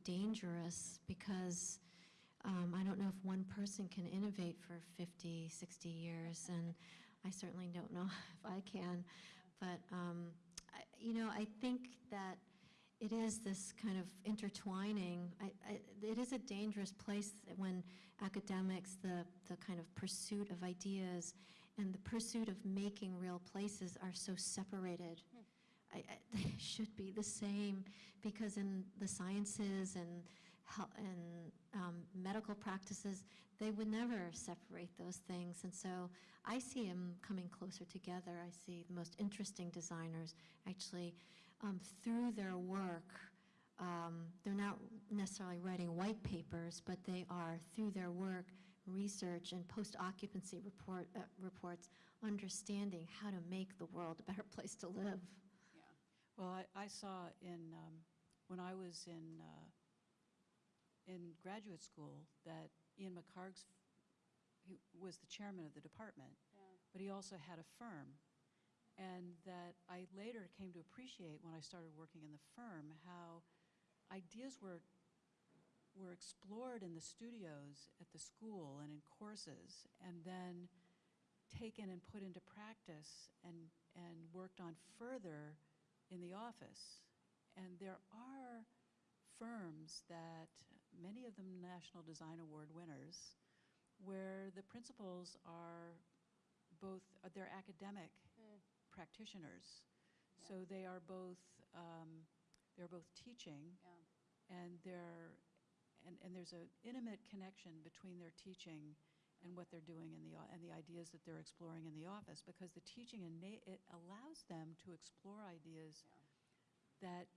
dangerous, because um, I don't know if one person can innovate for 50, 60 years, and I certainly don't know if I can, but, um, I- you know, I think that it is this kind of intertwining. I, I, it is a dangerous place when academics, the, the kind of pursuit of ideas and the pursuit of making real places are so separated. I, I, they should be the same because in the sciences and hel- and um, medical practices, they would never separate those things. And so I see them coming closer together. I see the most interesting designers actually um, through their work, um, they're not necessarily writing white papers, but they are, through their work, research and post-occupancy report, uh, reports, understanding how to make the world a better place to live. Yeah. Well, I, I saw in, um, when I was in, uh, in graduate school, that Ian McHarg's, he was the chairman of the department, but he also had a firm. And that I later came to appreciate when I started working in the firm, how ideas were, were explored in the studios at the school and in courses, and then taken and put into practice and, and worked on further in the office. And there are firms that, many of them National Design Award winners, where the principals are both, uh, they're academic practitioners. So they are both, um, they're both teaching, and they're, and, and there's an intimate connection between their teaching and what they're doing in the, and the ideas that they're exploring in the office, because the teaching, ena- it allows them to explore ideas that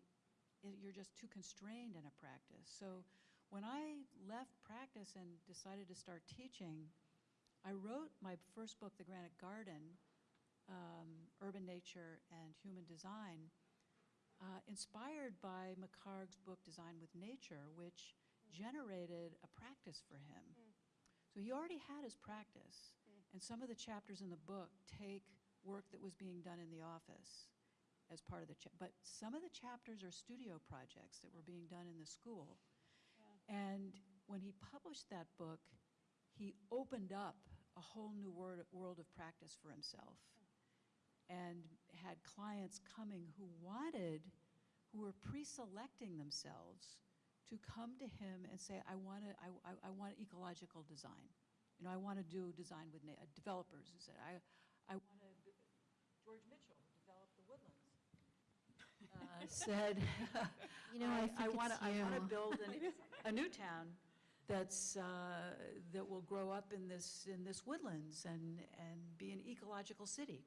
i- you're just too constrained in a practice. So when I left practice and decided to start teaching, I wrote my first book, The Granite Garden, um, Urban Nature and Human Design, uh, inspired by McHarg's book Design with Nature, which generated a practice for him. So he already had his practice, and some of the chapters in the book take work that was being done in the office as part of the, but some of the chapters are studio projects that were being done in the school. And when he published that book, he opened up a whole new word, world of practice for himself and had clients coming who wanted, who were pre-selecting themselves to come to him and say, I want to, I, I, I want ecological design. You know, I want to do design with na- uh, developers who said, I, I want to, George Mitchell, who developed the woodlands, uh, said, You know, I think wanna- I want to build an- a new town that's, uh, that will grow up in this, in this woodlands and, and be an ecological city.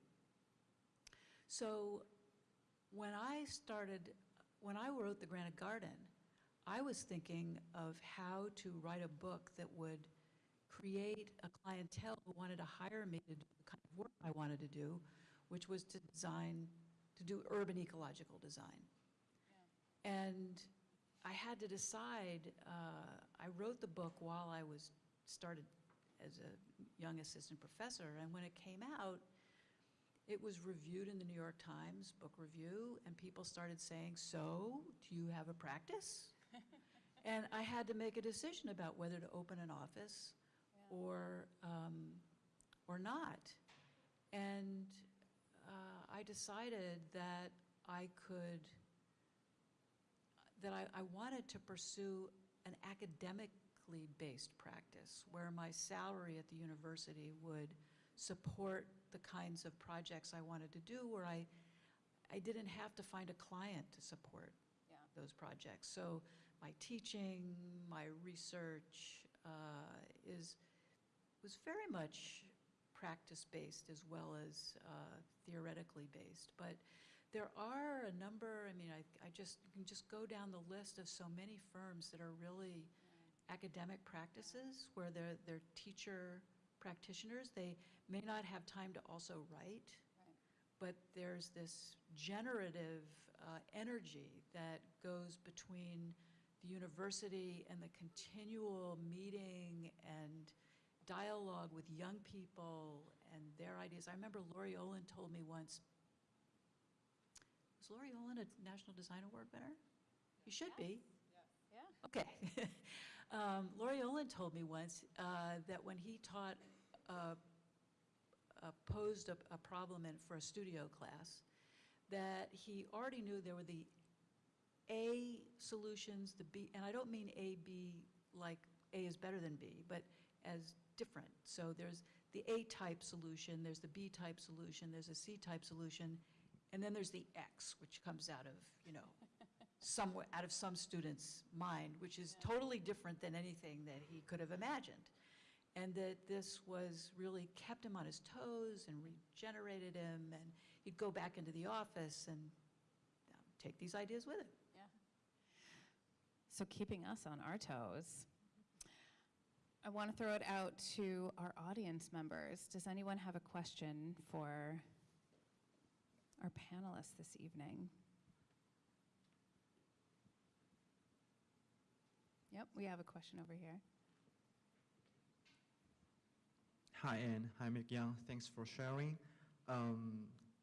So when I started, when I wrote The Granite Garden, I was thinking of how to write a book that would create a clientele who wanted to hire me to do the kind of work I wanted to do, which was to design, to do urban ecological design. And I had to decide, uh, I wrote the book while I was, started as a young assistant professor, and when it came out, it was reviewed in the New York Times Book Review, and people started saying, so, do you have a practice? And I had to make a decision about whether to open an office or, um, or not. And uh, I decided that I could, that I, I wanted to pursue an academically based practice where my salary at the university would support the kinds of projects I wanted to do, where I, I didn't have to find a client to support Yeah. those projects. So my teaching, my research uh, is, was very much practice-based as well as uh, theoretically based. But there are a number, I mean, I, I just, you can just go down the list of so many firms that are really academic practices where they're, they're teacher practitioners. They may not have time to also write, but there's this generative uh, energy that goes between the university and the continual meeting and, dialogue with young people and their ideas. I remember Laurie Olin told me once, was Laurie Olin a National Design Award winner? You should be. Yeah. Okay. Um, Laurie Olin told me once uh, that when he taught, uh, uh, posed a, a problem in, for a studio class, that he already knew there were the A solutions, the B, and I don't mean A, B, like A is better than B, but as different. So there's the A-type solution, there's the B-type solution, there's a C-type solution, and then there's the X, which comes out of, you know, somewhere, out of some student's mind, which is totally different than anything that he could have imagined. And that this was really kept him on his toes and regenerated him, and he'd go back into the office and um, take these ideas with him. So keeping us on our toes. I want to throw it out to our audience members. Does anyone have a question for our panelists this evening? Yep, we have a question over here. Hi, Anne. Hi, Mikyoung. Thanks for sharing. Um,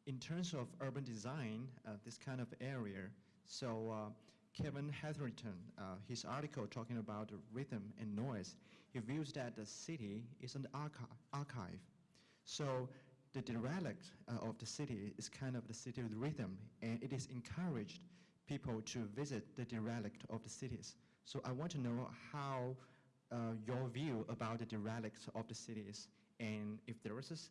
in terms of urban design, uh, this kind of area, so uh, Kevin Hetherington, uh, his article talking about rhythm and noise, he views that the city is an archi- archive. So the derelict uh, of the city is kind of the city rhythm, and it is encouraged people to visit the derelict of the cities. So I want to know how uh, your view about the derelict of the cities, and if there is a, s-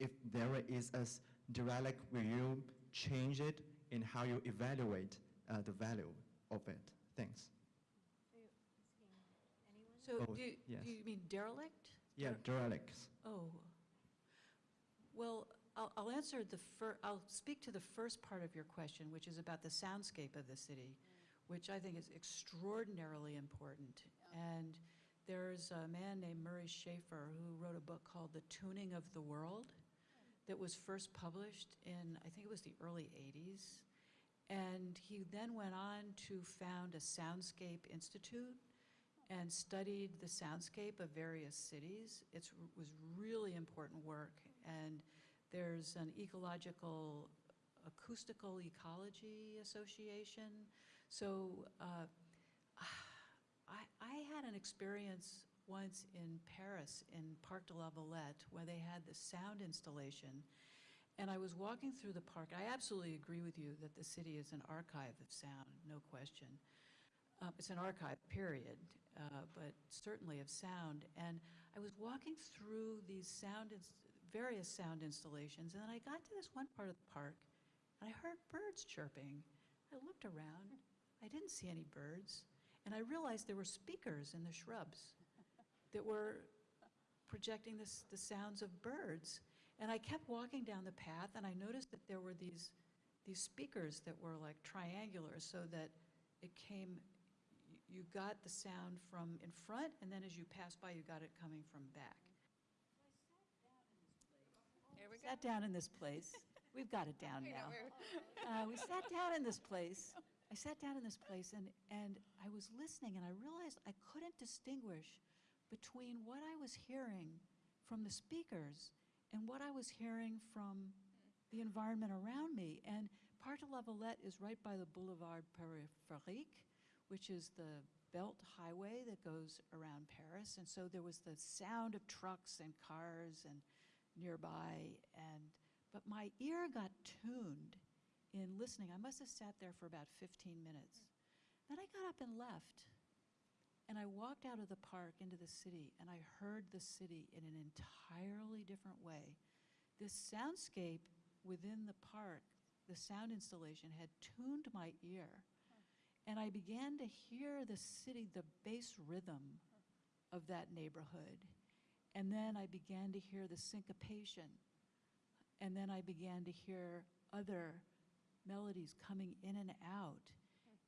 if there is a s- dialect, will you change it and how you evaluate uh, the value of it? Thanks. So Both, do you, yes. do you mean derelict? Yeah, dialects. Oh. Well, I'll, I'll answer the fir, I'll speak to the first part of your question, which is about the soundscape of the city, which I think is extraordinarily important. And there's a man named Murray Schafer who wrote a book called The Tuning of the World that was first published in, I think it was the early 80s. And he then went on to found a Soundscape Institute and studied the soundscape of various cities. It was really important work, and there's an ecological, acoustical ecology association. So uh, I, I had an experience once in Paris, in Parc de la Villette, where they had the sound installation. And I was walking through the park. I absolutely agree with you that the city is an archive of sound, no question. Um, It's an archive, period, uh, but certainly of sound. And I was walking through these sound, various sound installations, and then I got to this one part of the park, and I heard birds chirping. I looked around, I didn't see any birds, and I realized there were speakers in the shrubs that were projecting this, the sounds of birds. And I kept walking down the path, and I noticed that there were these, these speakers that were like triangular, so that it came, you got the sound from in front, and then as you passed by, you got it coming from back. Here we Sat down in this place. We've got it down now. Uh, we sat down in this place. I sat down in this place and, and I was listening and I realized I couldn't distinguish between what I was hearing from the speakers and what I was hearing from the environment around me. And Parc de la Villette is right by the Boulevard Périphérique, which is the belt highway that goes around Paris. And so there was the sound of trucks and cars and nearby and but my ear got tuned in listening. I must have sat there for about 15 minutes. Then I got up and left. And I walked out of the park into the city, and I heard the city in an entirely different way. This soundscape within the park, the sound installation, had tuned my ear. And I began to hear the city, the bass rhythm of that neighborhood. And then I began to hear the syncopation. And then I began to hear other melodies coming in and out.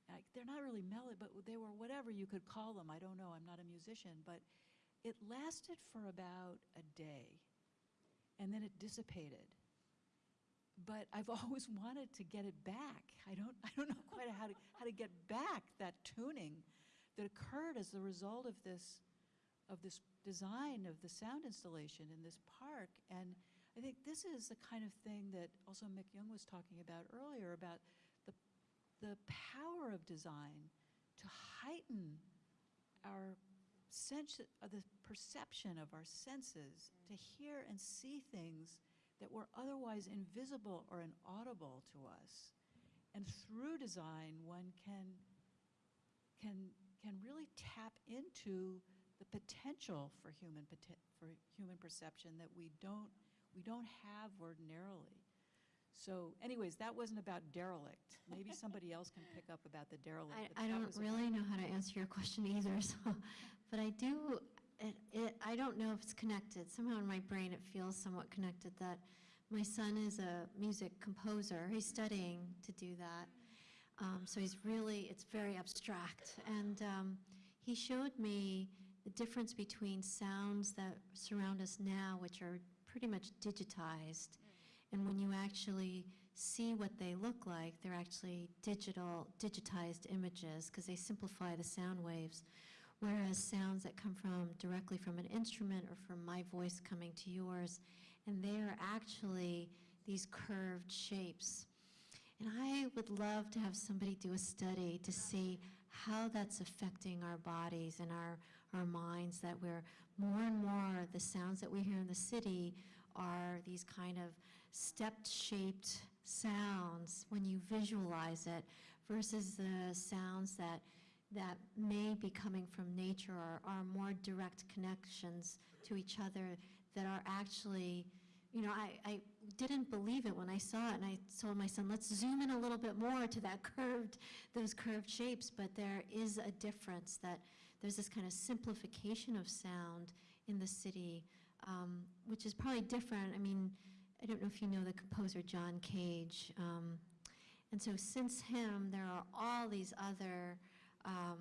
Like, they're not really melody, but they were whatever you could call them. I don't know, I'm not a musician. But it lasted for about a day, and then it dissipated. But I've always wanted to get it back. I don't, I don't know quite how to, how to get back that tuning that occurred as the result of this, of this, design of the sound installation in this park. And I think this is the kind of thing that also Mikyoung was talking about earlier, about the, the power of design to heighten our sense, of the perception of our senses, to hear and see things that were otherwise invisible or inaudible to us. And through design, one can, can, can really tap into the potential for human, for human perception that we don't, we don't have ordinarily. So anyways, that wasn't about derelict. Maybe somebody else can pick up about the derelict. I, I don't really know how to answer your question either, so, but I do, it, it, I don't know if it's connected. Somehow in my brain, it feels somewhat connected that my son is a music composer. He's studying to do that. Um, so he's really, it's very abstract. And um, he showed me the difference between sounds that surround us now, which are pretty much digitized, and when you actually see what they look like, they're actually digital, digitized images because they simplify the sound waves. Whereas sounds that come from directly from an instrument or from my voice coming to yours, and they are actually these curved shapes. And I would love to have somebody do a study to see how that's affecting our bodies and our, our minds, that we're more and more, the sounds that we hear in the city are these kind of stepped shaped sounds when you visualize it versus the sounds that that may be coming from nature or are more direct connections to each other that are actually you know I, I didn't believe it when I saw it and I told my son let's zoom in a little bit more to that curved those curved shapes but there is a difference that there's this kind of simplification of sound in the city um, which is probably different I mean I don't know if you know the composer John Cage. Um, and so since him, there are all these other um,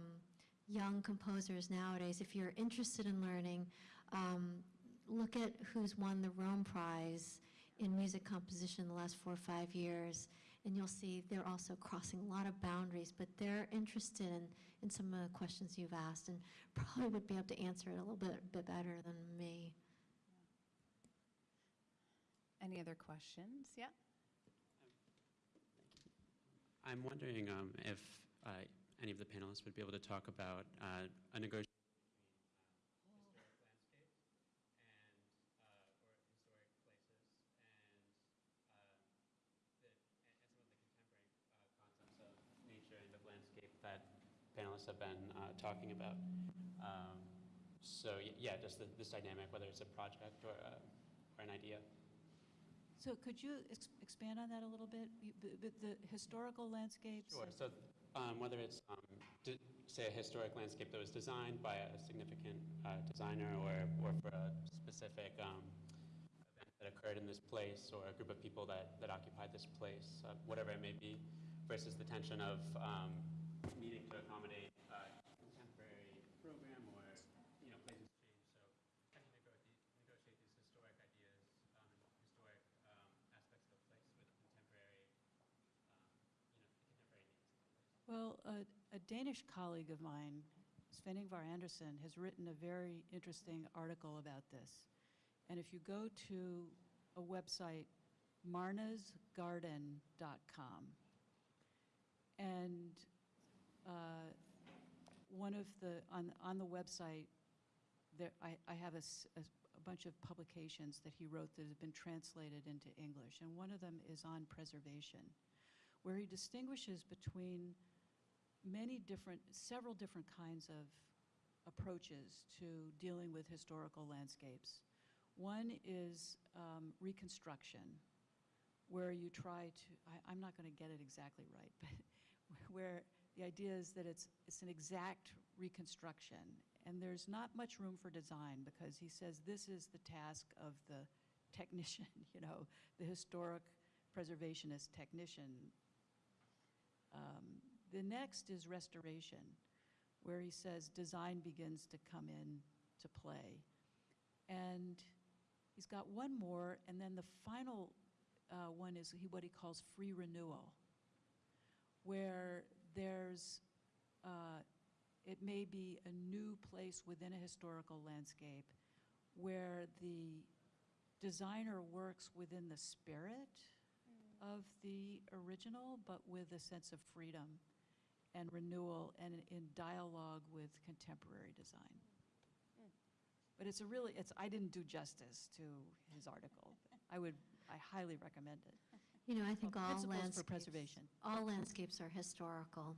young composers nowadays. If you're interested in learning, um, look at who's won the Rome Prize in music composition in the last four or five years, and you'll see they're also crossing a lot of boundaries, but they're interested in, in some of the questions you've asked and probably would be able to answer it a little bit, bit better than me. Any other questions? Yeah? I'm wondering um, if uh, any of the panelists would be able to talk about uh, a negotiation between uh, historic landscapes and, uh, or historic places and, uh, the, and and some of the contemporary uh, concepts of nature and of landscape that panelists have been uh, talking about. Um, so yeah, just the, this dynamic, whether it's a project or, uh, or an idea. So could you ex- expand on that a little bit? You- The, historical landscapes? Sure. So um, whether it's, um, say, a historic landscape that was designed by a significant uh, designer or, or for a specific um, event that occurred in this place or a group of people that, that occupied this place, uh, whatever it may be, versus the tension of um, needing to accommodate a contemporary program or, you know, places change. So how do you negotiate, negotiate these historic ideas, um, historic um, aspects of a place with contemporary um, you know, the contemporary needs of the place. Well, a, a Danish colleague of mine, Sven Ingvar Andersen, has written a very interesting article about this. And if you go to a website, marnasgarden.com, and uh, one of the, on, on the website, there, I, I have a bunch of publications that he wrote that have been translated into English, and one of them is on preservation, where he distinguishes between many different, several different kinds of approaches to dealing with historical landscapes. One is um, reconstruction, where you try to, I, I'm not going to get it exactly right, but where the idea is that it's, it's an exact reconstruction. And there's not much room for design because he says this is the task of the technician, you know, the historic preservationist technician. Um, the next is restoration, where he says design begins to come in to play. And he's got one more, and then the final uh, one is he, what he calls free renewal, where there's, uh, it may be a new place within a historical landscape where the designer works within the spirit of the original, but with a sense of freedom and renewal and in dialogue with contemporary design. But it's a really, it's, I didn't do justice to his article. I would, I highly recommend it. You know, I think all Principles for preservation. all landscapes are historical.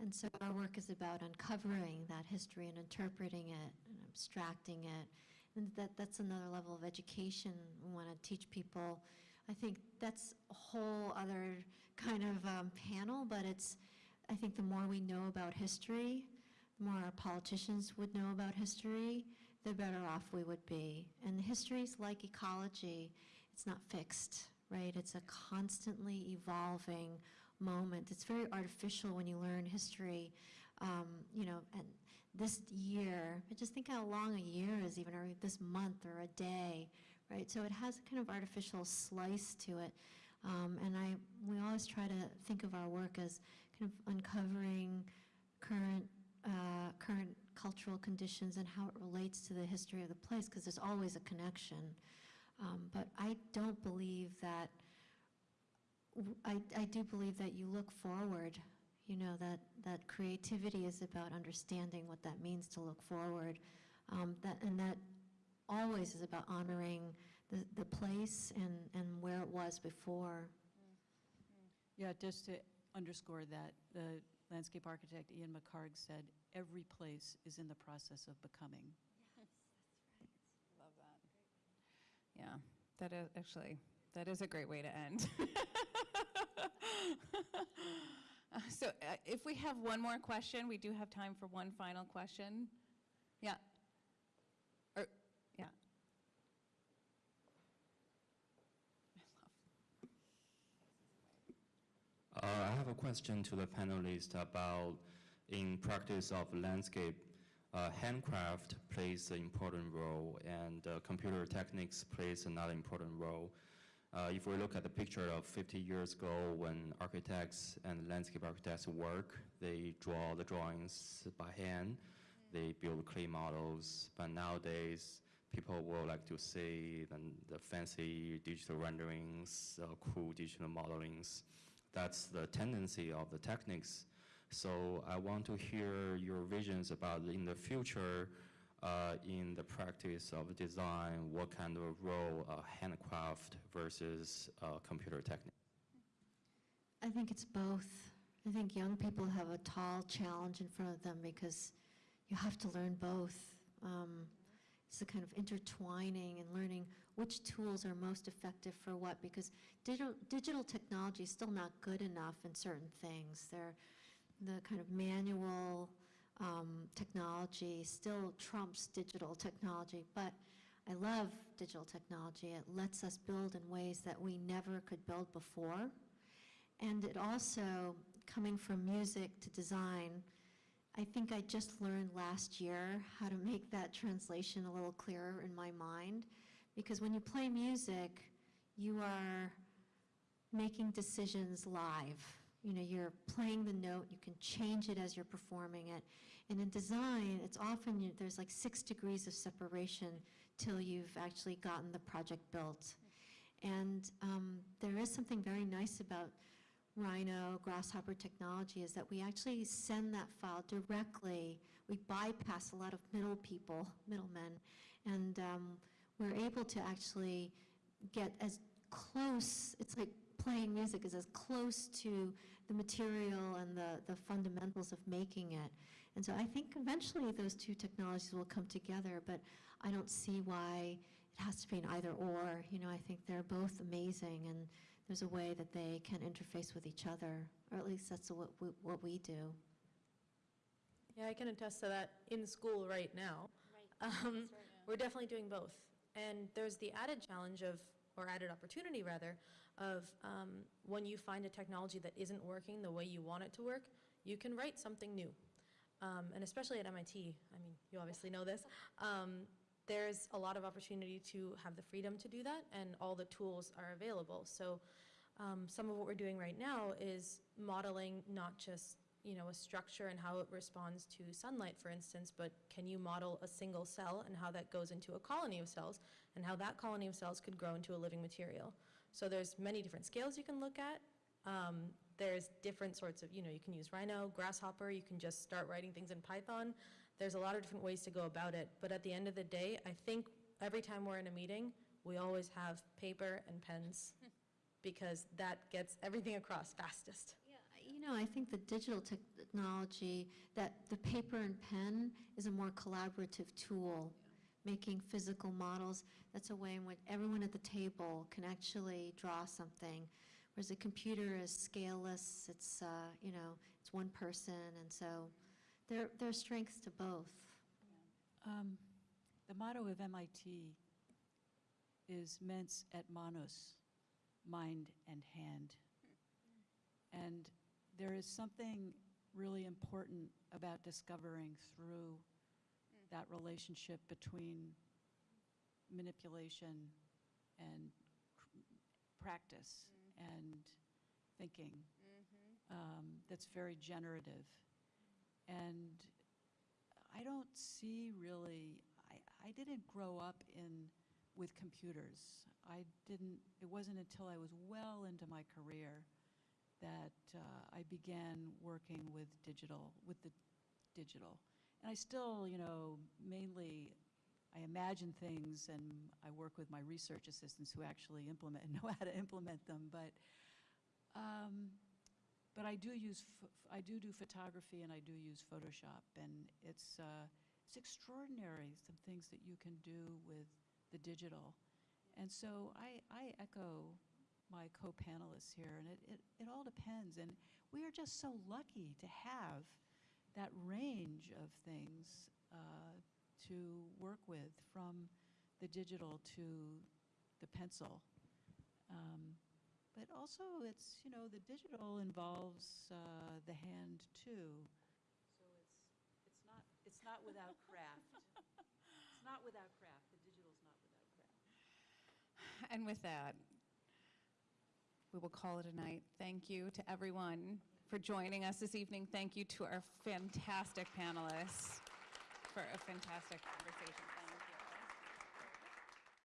And so our work is about uncovering that history and interpreting it and abstracting it. And that, that's another level of education we want to teach people. I think that's a whole other kind of um, panel, but it's, I think the more we know about history, the more our politicians would know about history, the better off we would be. And history is like ecology, it's not fixed, right? It's a constantly evolving moment. It's very artificial when you learn history, um, you know, and this year, just think how long a year is even, or this month or a day, right? So it has a kind of artificial slice to it. Um, and I, we always try to think of our work as kind of uncovering current, uh, current cultural conditions and how it relates to the history of the place, because there's always a connection. Um, but I don't believe that, I, I do believe that you look forward, you know, that, that creativity is about understanding what that means to look forward. Um, that, and that always is about honoring the, the place and, and where it was before. Yeah, just to underscore that, the landscape architect Ian McHarg said, every place is in the process of becoming. Yes, that's right. Love that. Yeah, that is, actually, that is a great way to end. Uh, So uh, if we have one more question, we do have time for one final question. Yeah. Or, yeah. Uh, I have a question to the panelists about, in practice of landscape, uh, handcraft plays an important role and uh, computer techniques plays another important role. Uh, if we look at the picture of 50 years ago when architects and landscape architects work, they draw the drawings by hand, they build clay models, but nowadays people will like to see the, the fancy digital renderings, uh, cool digital modelings. That's the tendency of the techniques. So I want to hear your visions about in the future, uh, in the practice of design, what kind of role uh, handcraft versus uh, computer technique? I think it's both. I think young people have a tall challenge in front of them because you have to learn both. Um, it's the kind of intertwining and learning which tools are most effective for what because digital, digital technology is still not good enough in certain things. They're, the kind of manual um, technology still trumps digital technology, but I love digital technology. It lets us build in ways that we never could build before. And it also, coming from music to design, I think I just learned last year how to make that translation a little clearer in my mind. Because when you play music, you are making decisions live. You know, you're playing the note, you can change it as you're performing it. And in design, it's often, you- there's like six degrees of separation till you've actually gotten the project built. And um, there is something very nice about Rhino, Grasshopper technology is that we actually send that file directly. We bypass a lot of middle people, middlemen, and um, we're able to actually get as close, it's like playing music is as close to the material and the, the fundamentals of making it. And so I think eventually those two technologies will come together, but I don't see why it has to be an either or. You know, I think they're both amazing and there's a way that they can interface with each other, or at least that's what we, what we do. Yeah, I can attest to that in school right now. Um, We're definitely doing both. And there's the added challenge of, or added opportunity rather, of um, when you find a technology that isn't working the way you want it to work, you can write something new. Um, And especially at MIT, I mean, you obviously know this, um, there's a lot of opportunity to have the freedom to do that, and all the tools are available. So um, some of what we're doing right now is modeling not just you know, a structure and how it responds to sunlight, for instance, but can you model a single cell and how that goes into a colony of cells, and how that colony of cells could grow into a living material? So there's many different scales you can look at. Um, there's different sorts of, you know, you can use Rhino, Grasshopper, you can just start writing things in Python. There's a lot of different ways to go about it, but at the end of the day, I think every time we're in a meeting, we always have paper and pens, because that gets everything across fastest. Yeah, You know, I think the digital technology, that the paper and pen is a more collaborative tool, making physical models. That's a way in which everyone at the table can actually draw something, whereas a computer is scaleless, it's, uh, you know, it's one person, and so there, there are strengths to both. Um, The motto of MIT is mens et manus, mind and hand. And there is something really important about discovering through that relationship between manipulation and practice and thinking um, that's very generative. And I don't see really, I, I didn't grow up in, with computers. I didn't, it wasn't until I was well into my career that uh, I began working with digital, with the digital. And I still, you know, mainly, I imagine things and I work with my research assistants who actually implement, and know how to implement them, but, um, but I do use, I do do photography and I do use Photoshop, and it's, uh, it's extraordinary, some things that you can do with the digital. And so I, I echo my co-panelists here, and it, it, it all depends. And we are just so lucky to have that range of things uh, to work with, from the digital to the pencil. Um, but also, it's, you know, the digital involves uh, the hand too. So it's, it's not, it's not without craft. It's not without craft. The digital's not without craft. And with that, we will call it a night. Thank you to everyone for joining us this evening. Thank you to our fantastic panelists for a fantastic conversation.